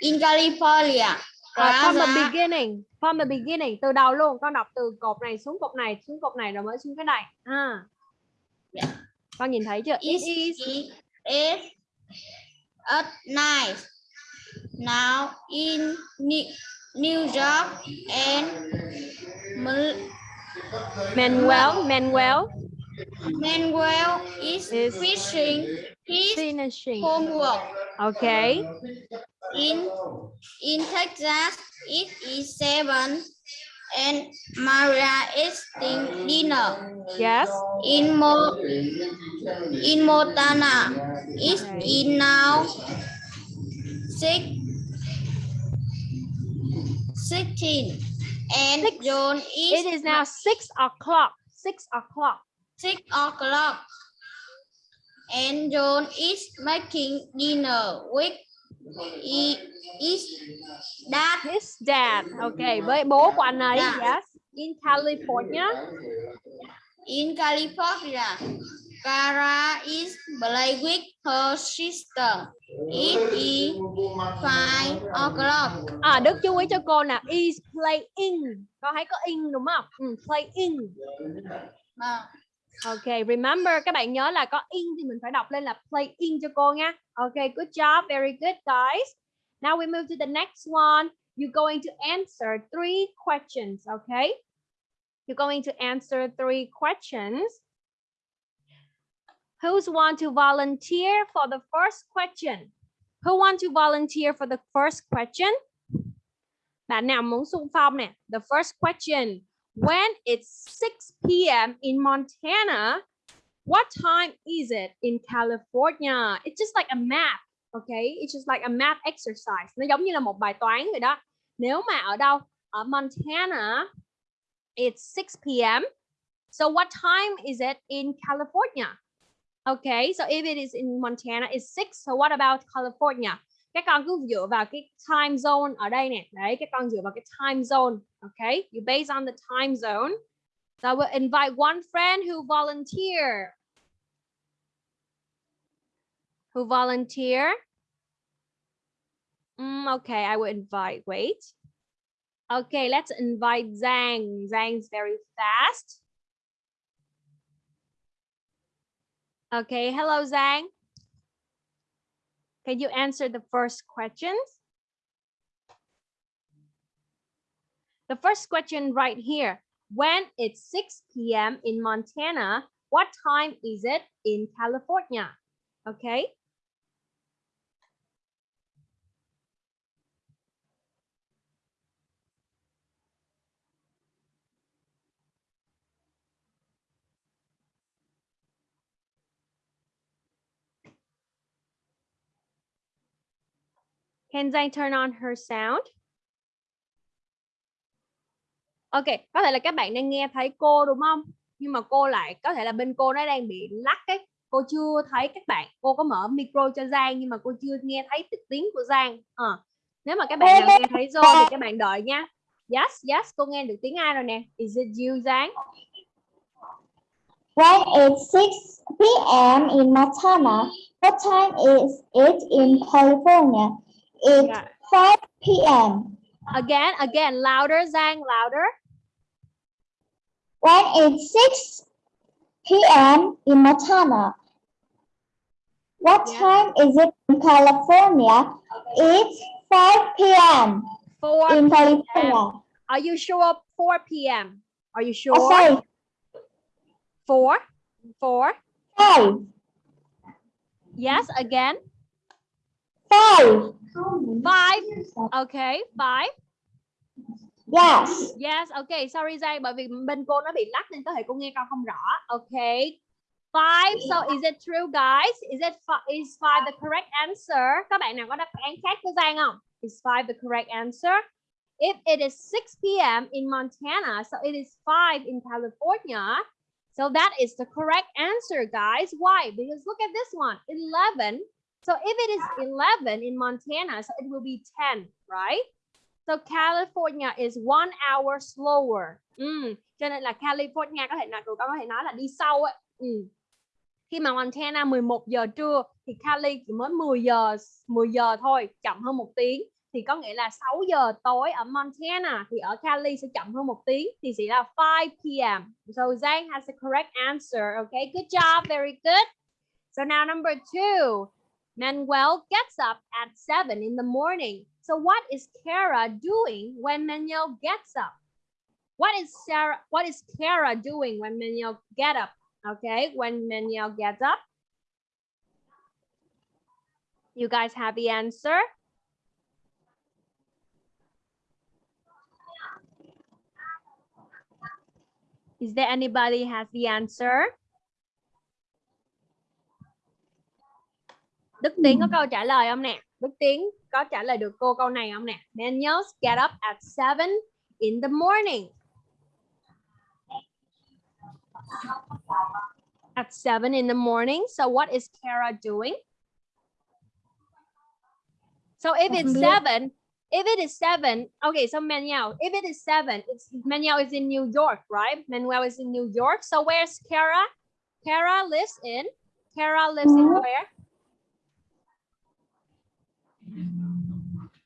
In California. uh, from the beginning. From the beginning. Từ đầu luôn. Con đọc từ cột này xuống cột này, xuống cột này rồi mới xuống cái này. À. Con nhìn thấy chưa? It It is is at night. Now in New, York and Manuel. Manuel Manuel is Is- finishing his finishing. homework. Okay. In in Texas, it is seven, and Maria is eating dinner. Yes. In Mo in Montana, Okay. in now six sixteen, and Six. John is It is now six o'clock. Six o'clock. six o'clock, and John is making dinner with he is dad. His dad. Okay. Với bố của anh ấy. Dạ. Yes. In California. In California, Cara is playing with her sister. It is five o'clock. À, Đức chú ý cho cô nè. Is playing. Con thấy có in đúng không? Ừ, playing. À, OK, remember các bạn nhớ là có in thì mình phải đọc lên là play in cho cô nha. OK, good job, very good guys. Now we move to the next one. You're going to answer three questions, okay? You're going to answer three questions. Who's want to volunteer for the first question? Who want to volunteer for the first question? Bạn nào muốn xung phong nè? The first question. When it's 6 p.m. in Montana, what time is it in California? It's just like a map, okay? It's just like a math exercise. Nó giống như là một bài toán vậy đó. Nếu mà ở đâu? Ở Montana, it's 6 p.m. So what time is it in California? Okay, so if it is in Montana, it's 6. So what about California? Các con cứ dựa vào cái time zone ở đây nè. Đấy, các con dựa vào cái time zone. Okay, you base on the time zone. So I will invite one friend who volunteer. Who volunteer? Mm, okay, I will invite. Wait. Okay, let's invite Zhang. Zhang's very fast. Okay, hello Zhang. Can you answer the first questions? The first question right here. When it's 6 p.m. in Montana, what time is it in California? Okay. Can Zhang turn on her sound? Ok, có thể là các bạn đang nghe thấy cô đúng không? Nhưng mà cô lại có thể là bên cô nó đang bị lắc ấy. Cô chưa thấy các bạn. Cô có mở micro cho Giang nhưng mà cô chưa nghe thấy tiếng của Giang. À, ờ, Nếu mà các bạn nào nghe thấy rồi thì các bạn đợi nha. Yes, yes, cô nghe được tiếng ai rồi nè. Is it you Giang? When it's 6 p.m. in Montana, what time is it in California? It's Yeah. 5 p.m. Again, again, louder Zhang, louder. When it's 6 p.m. in Montana. What Yeah. time is it in California? It's 5 p.m. 4 in p.m. California. Are you sure 4 p.m.? Are you oh, sure? Oh, sorry, 4? 4? 5. Yes, again. 5. 5. Okay, 5. Yes. Yes, okay, sorry Giang, bởi vì bên cô nó bị lắc nên có thể cô nghe con không rõ. Okay. Five, so is it true guys? Is it is five the correct answer? Các bạn nào có đáp án khác với Giang không? Is five the correct answer? If it is 6 p.m. in Montana, so it is 5 in California. So that is the correct answer, guys. Why? Because look at this one, 11. So if it is 11 in Montana, so it will be 10, right? So California is one hour slower. Ừ, cho nên là California có thể là tụi con có thể nói là đi sau ấy. Ừ. Khi mà Montana 11 giờ trưa thì Cali chỉ mới 10 giờ 10 giờ thôi, chậm hơn một tiếng. Thì có nghĩa là 6 giờ tối ở Montana thì ở Cali sẽ chậm hơn một tiếng thì sẽ là 5 p.m. So Zhang has the correct answer. Okay, good job, very good. So now number two. Manuel gets up at 7 in the morning. So what is Kara doing when Manuel gets up? What is Sarah what is Kara doing when Manuel get up? Okay, when Manuel gets up. You guys have the answer? Is there anybody has the answer? Đức Tiến có câu trả lời không nè? Đức Tiến có trả lời được cô câu này không nè? Daniels get up at 7 in the morning. At 7 in the morning. So what is Kara doing? So if it's 7, if it is 7, okay, so Manuel, if it is 7, it's Manuel is in New York, right? Manuel is in New York. So where's Kara? Kara lives in Kara lives in where?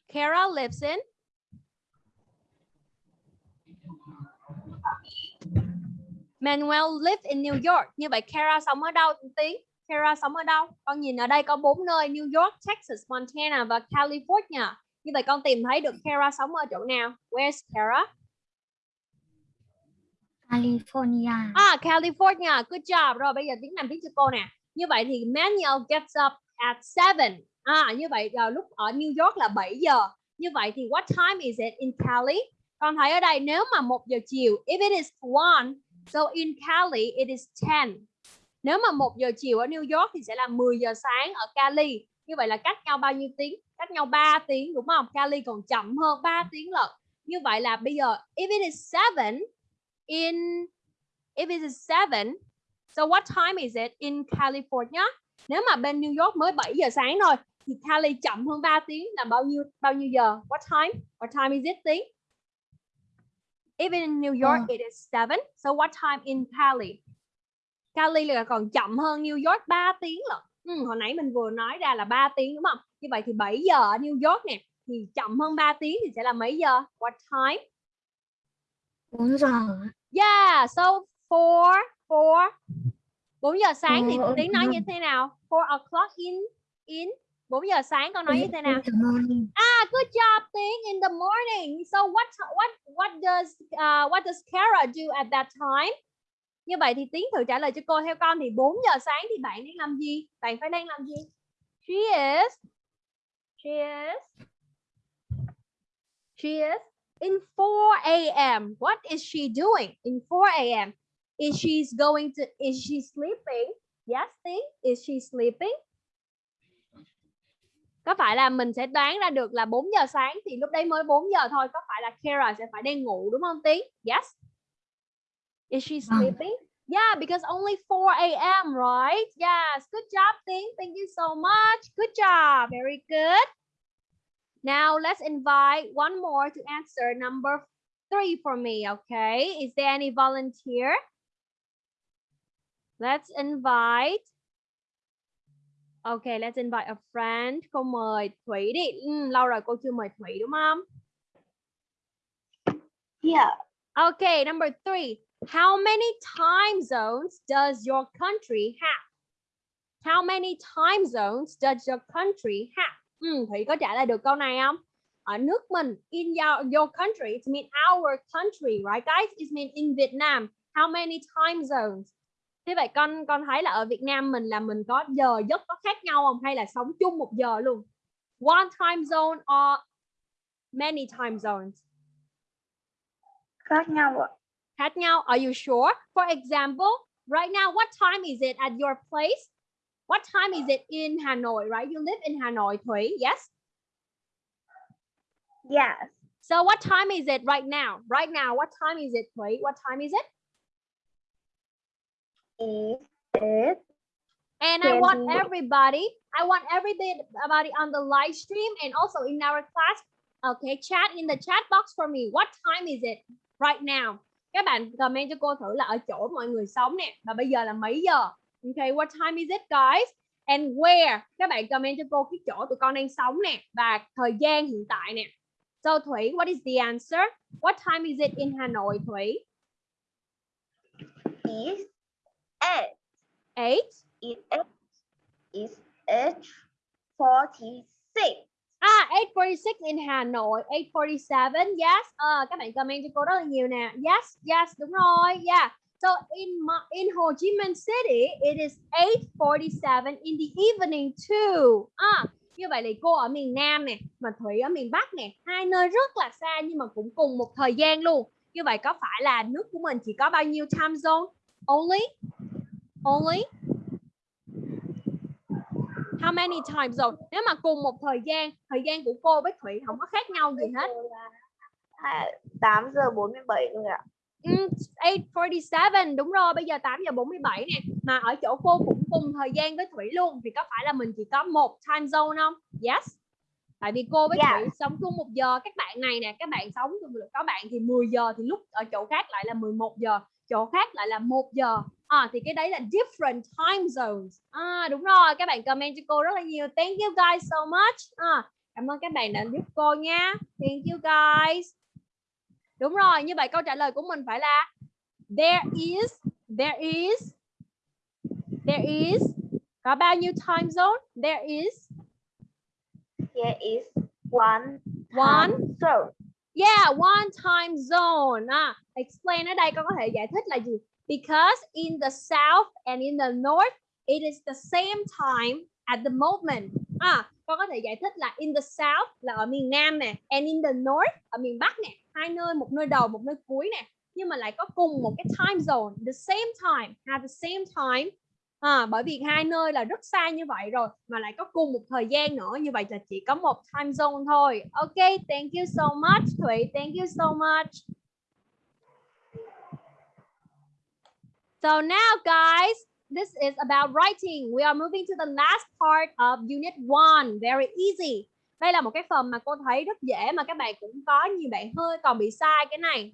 Kara lives in Manuel lives in New York. Như vậy Kara sống ở đâu Tiến? Kara sống ở đâu? Con nhìn ở đây có bốn nơi New York, Texas, Montana và California. Như vậy con tìm thấy được Kara sống ở chỗ nào? Where's Kara? California. À, California. Good job. Rồi bây giờ Tiến làm tiếng cho cô nè. Như vậy thì Manuel gets up at 7. À, như vậy vào lúc ở New York là 7 giờ. Như vậy thì what time is it in Cali? Con thấy ở đây nếu mà 1 giờ chiều, if it is 1, so in Cali it is 10. Nếu mà 1 giờ chiều ở New York thì sẽ là 10 giờ sáng ở Cali. Như vậy là cách nhau bao nhiêu tiếng? Cách nhau 3 tiếng đúng không? Cali còn chậm hơn 3 tiếng lận. Như vậy là bây giờ if it is 7 in if it is 7, so what time is it in California? Nếu mà bên New York mới 7 giờ sáng thôi thì Cali chậm hơn 3 tiếng là bao nhiêu bao nhiêu giờ? What time? What time is it tiếng? Even in New York it is 7. So what time in Cali? Cali là còn chậm hơn New York 3 tiếng lận. Ừ, hồi nãy mình vừa nói ra là 3 tiếng đúng không? Như vậy thì 7 giờ ở New York nè thì chậm hơn 3 tiếng thì sẽ là mấy giờ? What time? 4 giờ. Yeah, so 4 4 4 giờ sáng thì Four tiếng nói như o'clock. thế nào? 4 o'clock in in 4 giờ sáng con nói như thế nào? Ah, good job, Tiếng. In the morning. So what what what does uh, what does Kara do at that time? Như vậy thì Tiến thử trả lời cho cô theo con thì 4 giờ sáng thì bạn đang làm gì? Bạn phải đang làm gì? She is She is She is in 4 a.m. What is she doing in 4 a.m.? Is she going to is she sleeping? Yes, Tiến. Is she sleeping? Có phải là mình sẽ đoán ra được là 4 giờ sáng thì lúc đấy mới 4 giờ thôi có phải là Kara sẽ phải đang ngủ đúng không Tí? Yes. Is she Vâng. sleeping? Yeah, because only 4 a.m. right? Yes. Good job, Tính. Thank you so much. Good job. Very good. Now let's invite one more to answer number three for me. Okay. Is there any volunteer? Let's invite Okay, let's invite a friend. Cô mời Thủy đi. Ừ, lâu rồi cô chưa mời Thủy đúng không? Yeah. Okay, number three. How many time zones does your country have? How many time zones does your country have? Ừ, Thủy có trả lời được câu này không? Ở nước mình, in your, your country, it mean our country, right guys? It mean in Vietnam. How many time zones? Thế vậy con con thấy là ở Việt Nam mình là mình có giờ giấc có khác nhau không hay là sống chung một giờ luôn? One time zone or many time zones? Khác nhau ạ. khác nhau. Are you sure? For example, right now, what time is it at your place? What time is it in Hanoi, right? You live in Hanoi, Thủy, yes? Yes. So what time is it right now? Right now, what time is it, Thủy? What time is it? Is And I want 20. everybody, I want everybody on the live stream and also in our class, okay, chat in the chat box for me. What time is it right now? Các bạn comment cho cô thử là ở chỗ mọi người sống nè, và bây giờ là mấy giờ? Okay, what time is it guys? And where? Các bạn comment cho cô cái chỗ tụi con đang sống nè và thời gian hiện tại nè. So Thủy, what is the answer? What time is it in Hanoi, Thủy? is eight. 8 It is is eight forty six. À, 846 in Hà Nội, 847, yes. Ờ, các bạn comment cho cô rất là nhiều nè. Yes, yes, đúng rồi, yeah. So in in Ho Chi Minh City, it is 8:47 in the evening too. À, như vậy thì cô ở miền Nam nè, mà Thủy ở miền Bắc nè, hai nơi rất là xa nhưng mà cũng cùng một thời gian luôn. Như vậy có phải là nước của mình chỉ có bao nhiêu time zone? Only? Only? How many time zone? Nếu mà cùng một thời gian, thời gian của cô với Thủy không có khác nhau gì hết. 8 giờ 47 thôi ạ. Ừ, 847 đúng rồi bây giờ 8 giờ 47 nè mà ở chỗ cô cũng cùng thời gian với Thủy luôn thì có phải là mình chỉ có một time zone không yes tại vì cô với Dạ. Thủy sống chung một giờ các bạn này nè các bạn sống có bạn thì 10 giờ thì lúc ở chỗ khác lại là 11 giờ chỗ khác lại là 1 giờ à, thì cái đấy là different time zones à, đúng rồi các bạn comment cho cô rất là nhiều thank you guys so much à, cảm ơn các bạn đã giúp cô nha thank you guys Đúng rồi, như vậy câu trả lời của mình phải là there is there is there is có bao nhiêu time zone? There is There is one one zone. yeah, one time zone. À, explain ở đây con có thể giải thích là gì? Because in the south and in the north it is the same time at the moment. À, con có thể giải thích là in the south là ở miền Nam nè, and in the north ở miền Bắc nè, hai nơi một nơi đầu một nơi cuối nè, nhưng mà lại có cùng một cái time zone, the same time, at the same time. À, bởi vì hai nơi là rất xa như vậy rồi mà lại có cùng một thời gian nữa như vậy là chỉ có một time zone thôi. Ok, thank you so much Thủy, thank you so much. So now guys, this is about writing. We are moving to the last part of unit 1. Very easy. Đây là một cái phần mà cô thấy rất dễ mà các bạn cũng có nhiều bạn hơi còn bị sai cái này.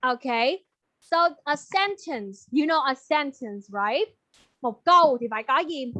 Okay. So a sentence, you know a sentence, right? Một câu thì phải có gì?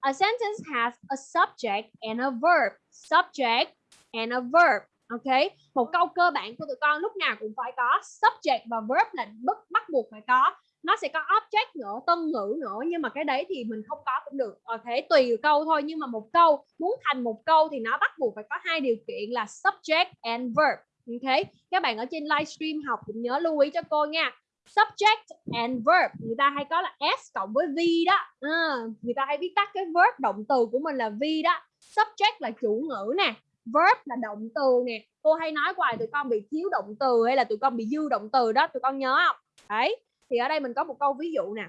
A sentence has a subject and a verb. Subject and a verb. OK, Một câu cơ bản của tụi con lúc nào cũng phải có subject và verb là bắt bắt buộc phải có. Nó sẽ có object nữa tân ngữ nữa nhưng mà cái đấy thì mình không có cũng được. Ờ, ok tùy câu thôi nhưng mà một câu muốn thành một câu thì nó bắt buộc phải có hai điều kiện là subject and verb. Ok? Các bạn ở trên livestream học cũng nhớ lưu ý cho cô nha. Subject and verb người ta hay có là s cộng với v đó. À, người ta hay viết tắt cái verb động từ của mình là v đó. Subject là chủ ngữ nè verb là động từ nè. Cô hay nói hoài, tụi con bị thiếu động từ hay là tụi con bị dư động từ đó, tụi con nhớ không? Đấy, thì ở đây mình có một câu ví dụ nè.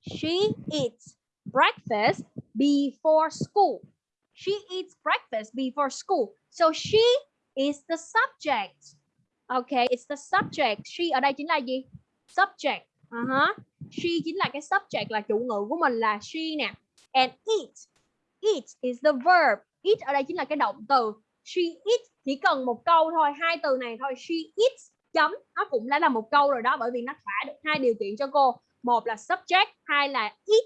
She eats breakfast before school. She eats breakfast before school. So she is the subject. Okay it's the subject. She, ở đây chính là gì? Subject. Uh-huh. she chính là cái subject, là chủ ngữ của mình là she nè. And eat. Eat is the verb eat ở đây chính là cái động từ she eats chỉ cần một câu thôi hai từ này thôi she eats chấm. Nó cũng đã là một câu rồi đó bởi vì nó thỏa được hai điều kiện cho cô. Một là subject hai là eat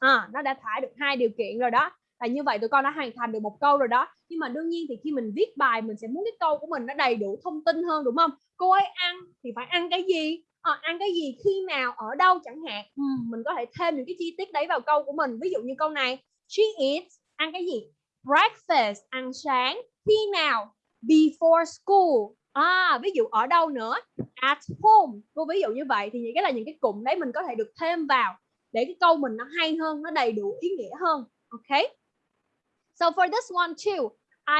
à, nó đã thỏa được hai điều kiện rồi đó. Và như vậy tụi con đã hoàn thành được một câu rồi đó. Nhưng mà đương nhiên thì khi mình viết bài mình sẽ muốn cái câu của mình nó đầy đủ thông tin hơn đúng không? Cô ấy ăn thì phải ăn cái gì? À, ăn cái gì khi nào ở đâu chẳng hạn. Ừ, mình có thể thêm những cái chi tiết đấy vào câu của mình. Ví dụ như câu này she eats ăn cái gì? Breakfast ăn sáng khi nào? Before school. À ví dụ ở đâu nữa? At home. Cô ví dụ như vậy thì những cái là những cái cụm đấy mình có thể được thêm vào để cái câu mình nó hay hơn nó đầy đủ ý nghĩa hơn. Ok? So for this one too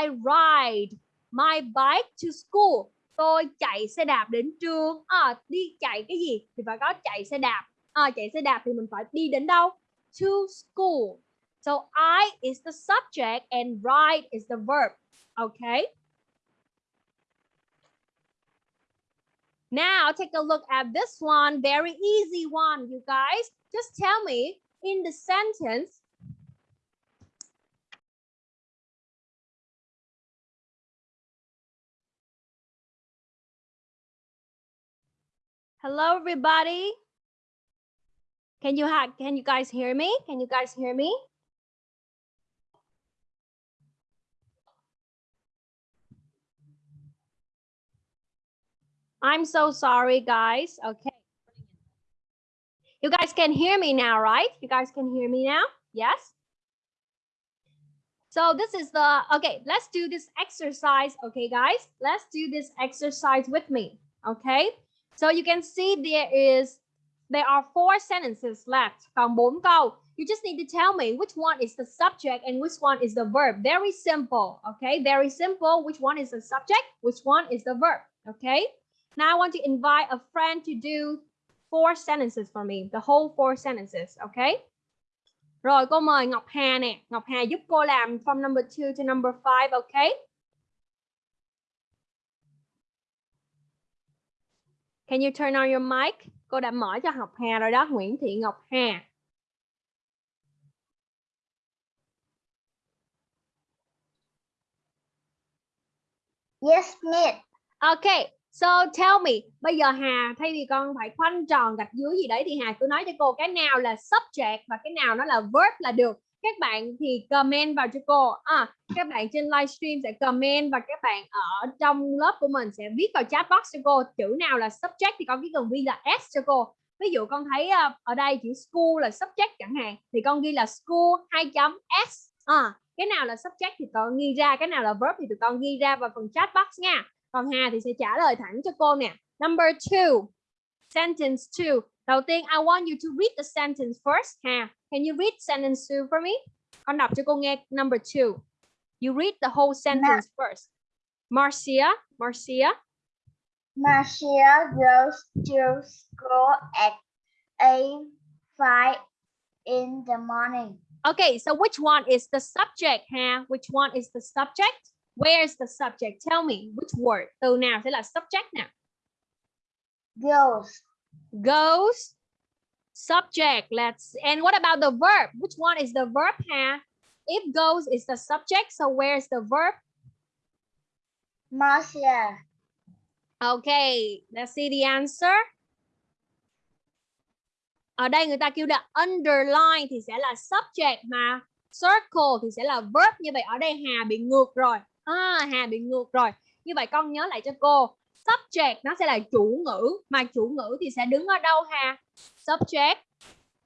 I ride my bike to school. Tôi chạy xe đạp đến trường. À, đi chạy cái gì thì phải có chạy xe đạp. À, chạy xe đạp thì mình phải đi đến đâu? To school. So I is the subject and ride is the verb okay Now take a look at this one. Very easy one, you guys. Just tell me in the sentence. Hello, everybody. Can you can you guys hear me? Can you guys hear me? I'm so sorry, guys. Okay. You guys can hear me now, right? You guys can hear me now? Yes? So this is the, okay, let's do this exercise. Okay, guys, let's do this exercise with me. Okay. So you can see there is, there are four sentences left. Câu. You just need to tell me which one is the subject and which one is the verb. Very simple. Okay, very simple. Which one is the subject? Which one is the verb? Okay. Now I want to invite a friend to do four sentences for me, the whole four sentences, okay? Rồi cô mời Ngọc Hà nè, Ngọc Hà giúp cô làm from number 2 to number 5, okay? Can you turn on your mic? Cô đã mở cho Ngọc Hà rồi đó, Nguyễn Thị Ngọc Hà. Yes, miss. Okay, so tell me, bây giờ Hà thay vì con phải khoanh tròn gạch dưới gì đấy thì Hà cứ nói cho cô cái nào là subject và cái nào nó là verb là được. Các bạn thì comment vào cho cô. À, các bạn trên livestream sẽ comment và các bạn ở trong lớp của mình sẽ viết vào chat box cho cô chữ nào là subject thì con chỉ cần ghi là s cho cô. Ví dụ con thấy uh, ở đây chữ school là subject chẳng hạn thì con ghi là school 2 chấm s. À, cái nào là subject thì con ghi ra, cái nào là verb thì tụi con ghi ra vào phần chat box nha. Còn Hà thì sẽ trả lời thẳng cho cô nè. Number two, sentence two. Đầu tiên, I want you to read the sentence first. Hà, can you read sentence two for me? Con đọc cho cô nghe number two. You read the whole sentence first. Marcia, Marcia. Marcia goes to school at 8 in the morning. Okay, so which one is the subject, Hà? Which one is the subject? Where's the subject? Tell me which word. Từ nào sẽ là subject nào? Goes. Goes. Subject. Let's. And what about the verb? Which one is the verb? Hà? If goes is the subject, so where's the verb? Marcia. Okay, let's see the answer. Ở đây người ta kêu là underline thì sẽ là subject mà circle thì sẽ là verb. Như vậy ở đây Hà bị ngược rồi. À, Hà bị ngược rồi. Như vậy con nhớ lại cho cô. Subject nó sẽ là chủ ngữ. Mà chủ ngữ thì sẽ đứng ở đâu Hà? Subject.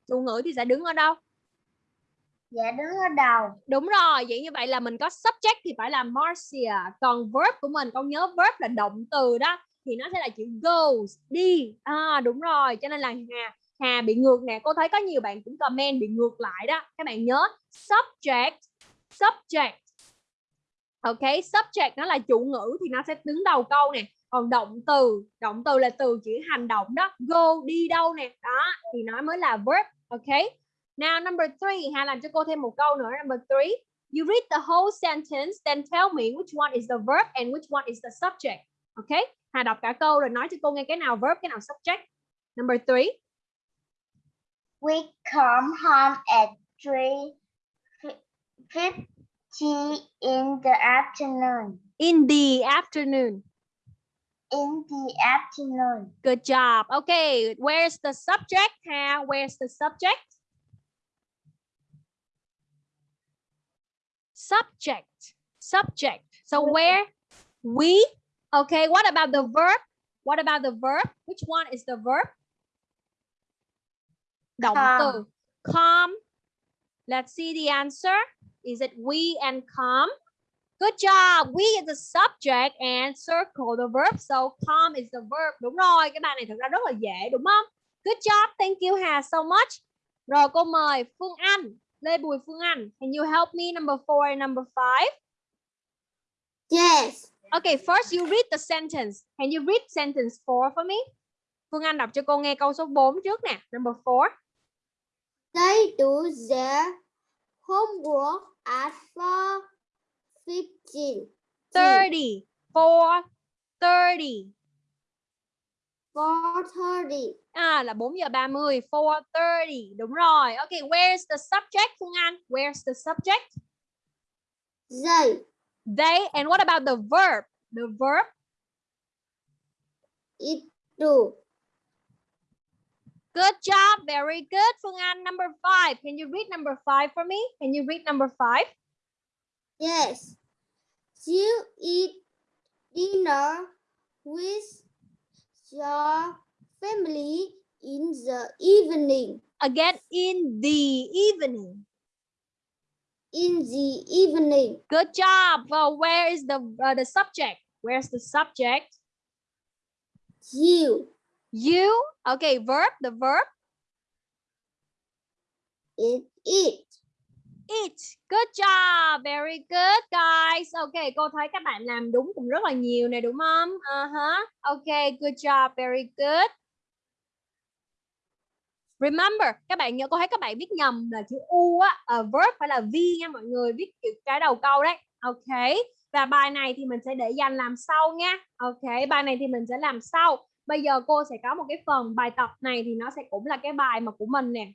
Chủ ngữ thì sẽ đứng ở đâu? Dạ đứng ở đầu. Đúng rồi, vậy như vậy là mình có subject thì phải là Marcia. Còn verb của mình, con nhớ verb là động từ đó. Thì nó sẽ là chữ goes, đi. À đúng rồi, cho nên là Hà Hà bị ngược nè. Cô thấy có nhiều bạn cũng comment bị ngược lại đó. Các bạn nhớ subject, subject. Ok, subject nó là chủ ngữ thì nó sẽ đứng đầu câu nè. Còn động từ, động từ là từ chỉ hành động đó. Go, đi đâu nè. Đó, thì nó mới là verb. Ok. Now number three, Hà làm cho cô thêm một câu nữa. Number three, you read the whole sentence, then tell me which one is the verb and which one is the subject. ok Hà đọc cả câu rồi nói cho cô nghe cái nào verb, cái nào subject. Number three. We come home at 3.50 in the afternoon. In the afternoon. In the afternoon. Good job. Okay, where's the subject? Hà, where's the subject? Subject. Subject. So where? We. Okay, what about the verb? What about the verb? Which one is the verb? Động Come. từ come. Let's see the answer. Is it we and come? Good job. We is the subject and circle the verb. So come is the verb. Đúng rồi. Cái bài này thực ra rất là dễ đúng không? Good job. Thank you Hà so much. Rồi cô mời Phương Anh. Lê Bùi Phương Anh. Can you help me number four and number five? Yes. Okay, first you read the sentence. Can you read sentence four for me? Phương Anh đọc cho cô nghe câu số 4 trước nè. Number four. They do their homework at 4.15. 30. 4. 30. 4.30. À là 4 giờ 30. 4.30. Đúng rồi. Okay, where's the subject Phương Anh? Where's the subject? They They. And what about the verb? The verb. it do. Good job. Very good. Phương Anh. Number five. Can you read number five for me? Can you read number five? Yes. You eat dinner with your family in the evening. Again, in the evening. In the evening. Good job. Well, where is the uh, the subject? Where's the subject? You You. Okay, verb. The verb. it eat. Eat. Good job. Very good, guys. Okay, cô thấy các bạn làm đúng cũng rất là nhiều này đúng không? Uh-huh. Okay, good job. Very good. Remember, các bạn nhớ cô thấy các bạn viết nhầm là chữ u á, ở verb phải là v nha mọi người, viết chữ cái đầu câu đấy. Ok. Và bài này thì mình sẽ để dành làm sau nha. Ok, bài này thì mình sẽ làm sau. Bây giờ cô sẽ có một cái phần bài tập này thì nó sẽ cũng là cái bài mà của mình nè.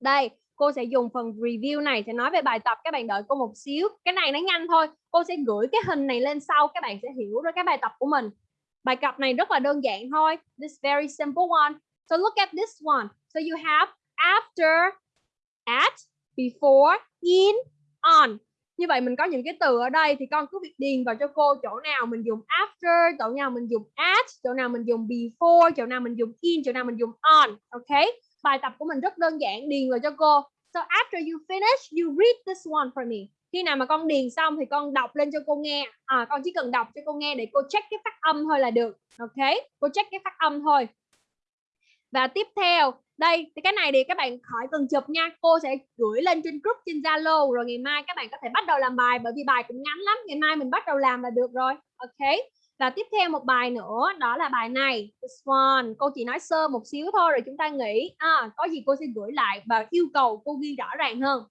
Đây, cô sẽ dùng phần review này sẽ nói về bài tập các bạn đợi cô một xíu. Cái này nó nhanh thôi. Cô sẽ gửi cái hình này lên sau các bạn sẽ hiểu rồi cái bài tập của mình. Bài tập này rất là đơn giản thôi. This very simple one. So look at this one. So you have after, at, before, in, on. Như vậy mình có những cái từ ở đây thì con cứ việc điền vào cho cô chỗ nào mình dùng after, chỗ nào mình dùng at, chỗ nào mình dùng before, chỗ nào mình dùng in, chỗ nào mình dùng on. Ok? Bài tập của mình rất đơn giản điền vào cho cô. So after you finish, you read this one for me. Khi nào mà con điền xong thì con đọc lên cho cô nghe. À, con chỉ cần đọc cho cô nghe để cô check cái phát âm thôi là được. Ok? Cô check cái phát âm thôi. Và tiếp theo, đây thì cái này thì các bạn khỏi cần chụp nha. Cô sẽ gửi lên trên group trên Zalo rồi ngày mai các bạn có thể bắt đầu làm bài bởi vì bài cũng ngắn lắm. Ngày mai mình bắt đầu làm là được rồi. Ok. Và tiếp theo một bài nữa đó là bài này. This one. Cô chỉ nói sơ một xíu thôi rồi chúng ta nghĩ à, có gì cô sẽ gửi lại và yêu cầu cô ghi rõ ràng hơn.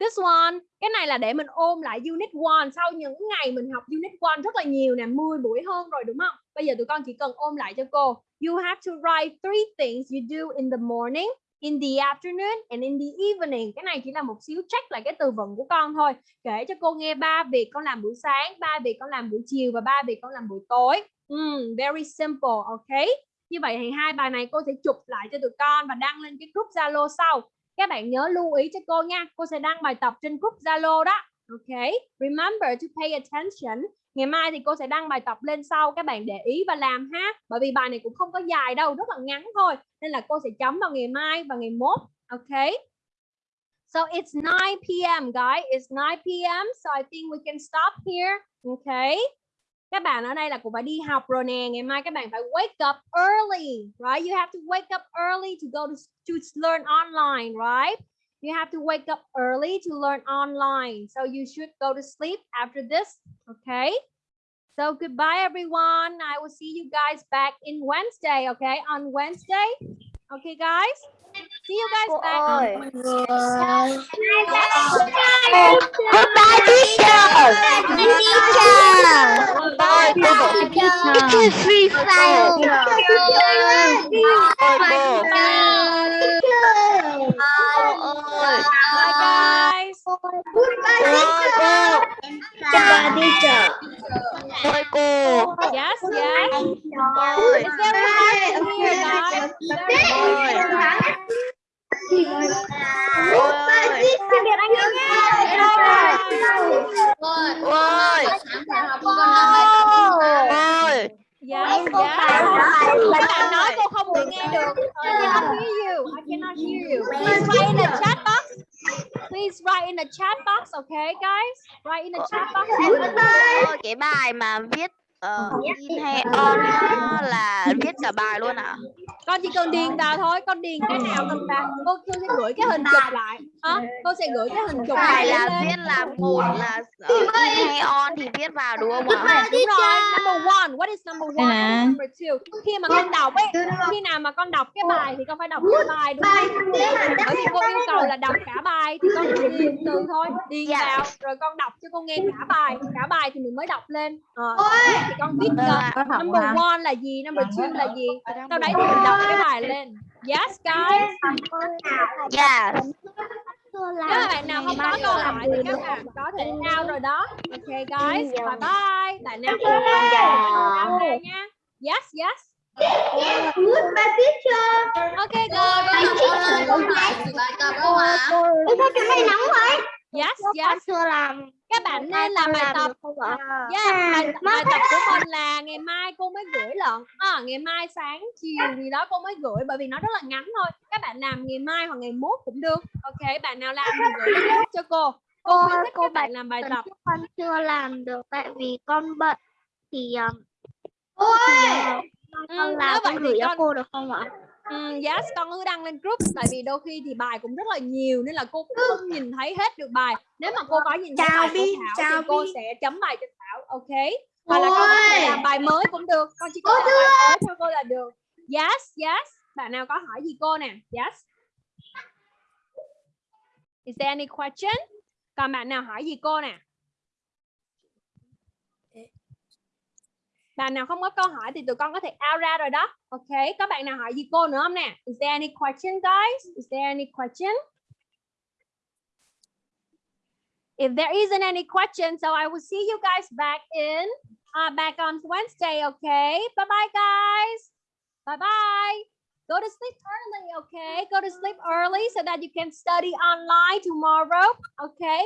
This one, cái này là để mình ôm lại unit 1 sau những ngày mình học unit 1 rất là nhiều nè, 10 buổi hơn rồi đúng không? Bây giờ tụi con chỉ cần ôm lại cho cô. You have to write three things you do in the morning, in the afternoon and in the evening. Cái này chỉ là một xíu check lại cái từ vựng của con thôi. Kể cho cô nghe ba việc con làm buổi sáng, ba việc con làm buổi chiều và ba việc con làm buổi tối. Mm, very simple, okay? Như vậy thì hai bài này cô sẽ chụp lại cho tụi con và đăng lên cái group Zalo sau. Các bạn nhớ lưu ý cho cô nha. Cô sẽ đăng bài tập trên group Zalo đó. Ok. Remember to pay attention. Ngày mai thì cô sẽ đăng bài tập lên sau. Các bạn để ý và làm ha. Bởi vì bài này cũng không có dài đâu. Rất là ngắn thôi. Nên là cô sẽ chấm vào ngày mai và ngày mốt. Ok. So it's 9 p.m. guys. It's 9 p.m. So I think we can stop here. Okay. Các bạn ở đây là cũng phải đi học rồi nè. Ngày mai các bạn phải wake up early, right? You have to wake up early to go to, to learn online, right? You have to wake up early to learn online. So you should go to sleep after this, okay? So goodbye, everyone. I will see you guys back in Wednesday, okay? On Wednesday. Okay, guys? See you guys back. on Goodbye, teacher. Goodbye, teacher. Teacher, free file. Bye, guys. Goodbye, teacher. Yes, yes. It's very hard to hear, guys. Very hard. Ôi. Yeah. Bạn nói cô không bị nghe được. I cannot hear you. I cannot hear you. Please write in the chat box. Please write in the chat box, okay, guys? Write in the chat box. Cái bài mà viết ờ, in hay on là viết cả bài luôn à? Con chỉ cần điền vào thôi. Con điền cái nào cần vào. Cô, cô sẽ gửi cái hình chụp lại. Hả? Cô sẽ gửi cái hình chụp Phải lại là viết là một là ờ, in hay on thì viết vào đúng không ạ? Đúng rồi, number one. What is number one? What is number two? Khi mà con đọc ấy, khi nào mà con đọc cái bài thì con phải đọc cái bài đúng không? Bởi vì cô yêu cầu là đọc cả bài thì con chỉ điền từ thôi, điền Dạ. vào rồi con đọc cho cô nghe cả bài, cả bài thì mình mới đọc lên. Ờ, thì con Vâng cho ạ. number one là gì, number two là gì. Sau đấy thì mình đọc cái bài lên. Yes guys. Nếu mà bạn nào không có câu hỏi thì các bạn có thể out rồi đó. Ok guys, bye bye. Bạn nào không có out ra nha. Yes, yes. Ok guys. Yes, yes. Chưa làm Các bạn nên làm bài tập. ạ? Yeah, bài, bài tập của mình là ngày mai cô mới gửi lận. À, ngày mai sáng chiều gì đó cô mới gửi bởi vì nó rất là ngắn thôi. Các bạn làm ngày mai hoặc ngày mốt cũng được. Ok, bạn nào làm thì gửi cho cô. Cô Cô cô các bạn làm bài tập. con chưa làm được tại vì con bận thì thì, uh, Ừ, con nếu làm con gửi cho cô được không ạ? Ừ, yes, con cứ đăng lên group tại vì đôi khi thì bài cũng rất là nhiều nên là cô cũng không nhìn thấy hết được bài. Nếu mà cô có nhìn thấy bài của Thảo chào thì cô sẽ chấm bài cho Thảo, ok? Hoặc là con có thể làm bài mới cũng được. Con chỉ cần làm bài mới cho cô là được. Yes, yes. Bạn nào có hỏi gì cô nè? Yes. Is there any question? Còn bạn nào hỏi gì cô nè? Bạn nào không có câu hỏi thì tụi con có thể out ra rồi đó. Ok, có bạn nào hỏi gì cô nữa không nè? Is there any question guys? Is there any question? If there isn't any question, so I will see you guys back in uh, back on Wednesday, okay? Bye bye guys. Bye bye. Go to sleep early, okay? Go to sleep early so that you can study online tomorrow, okay?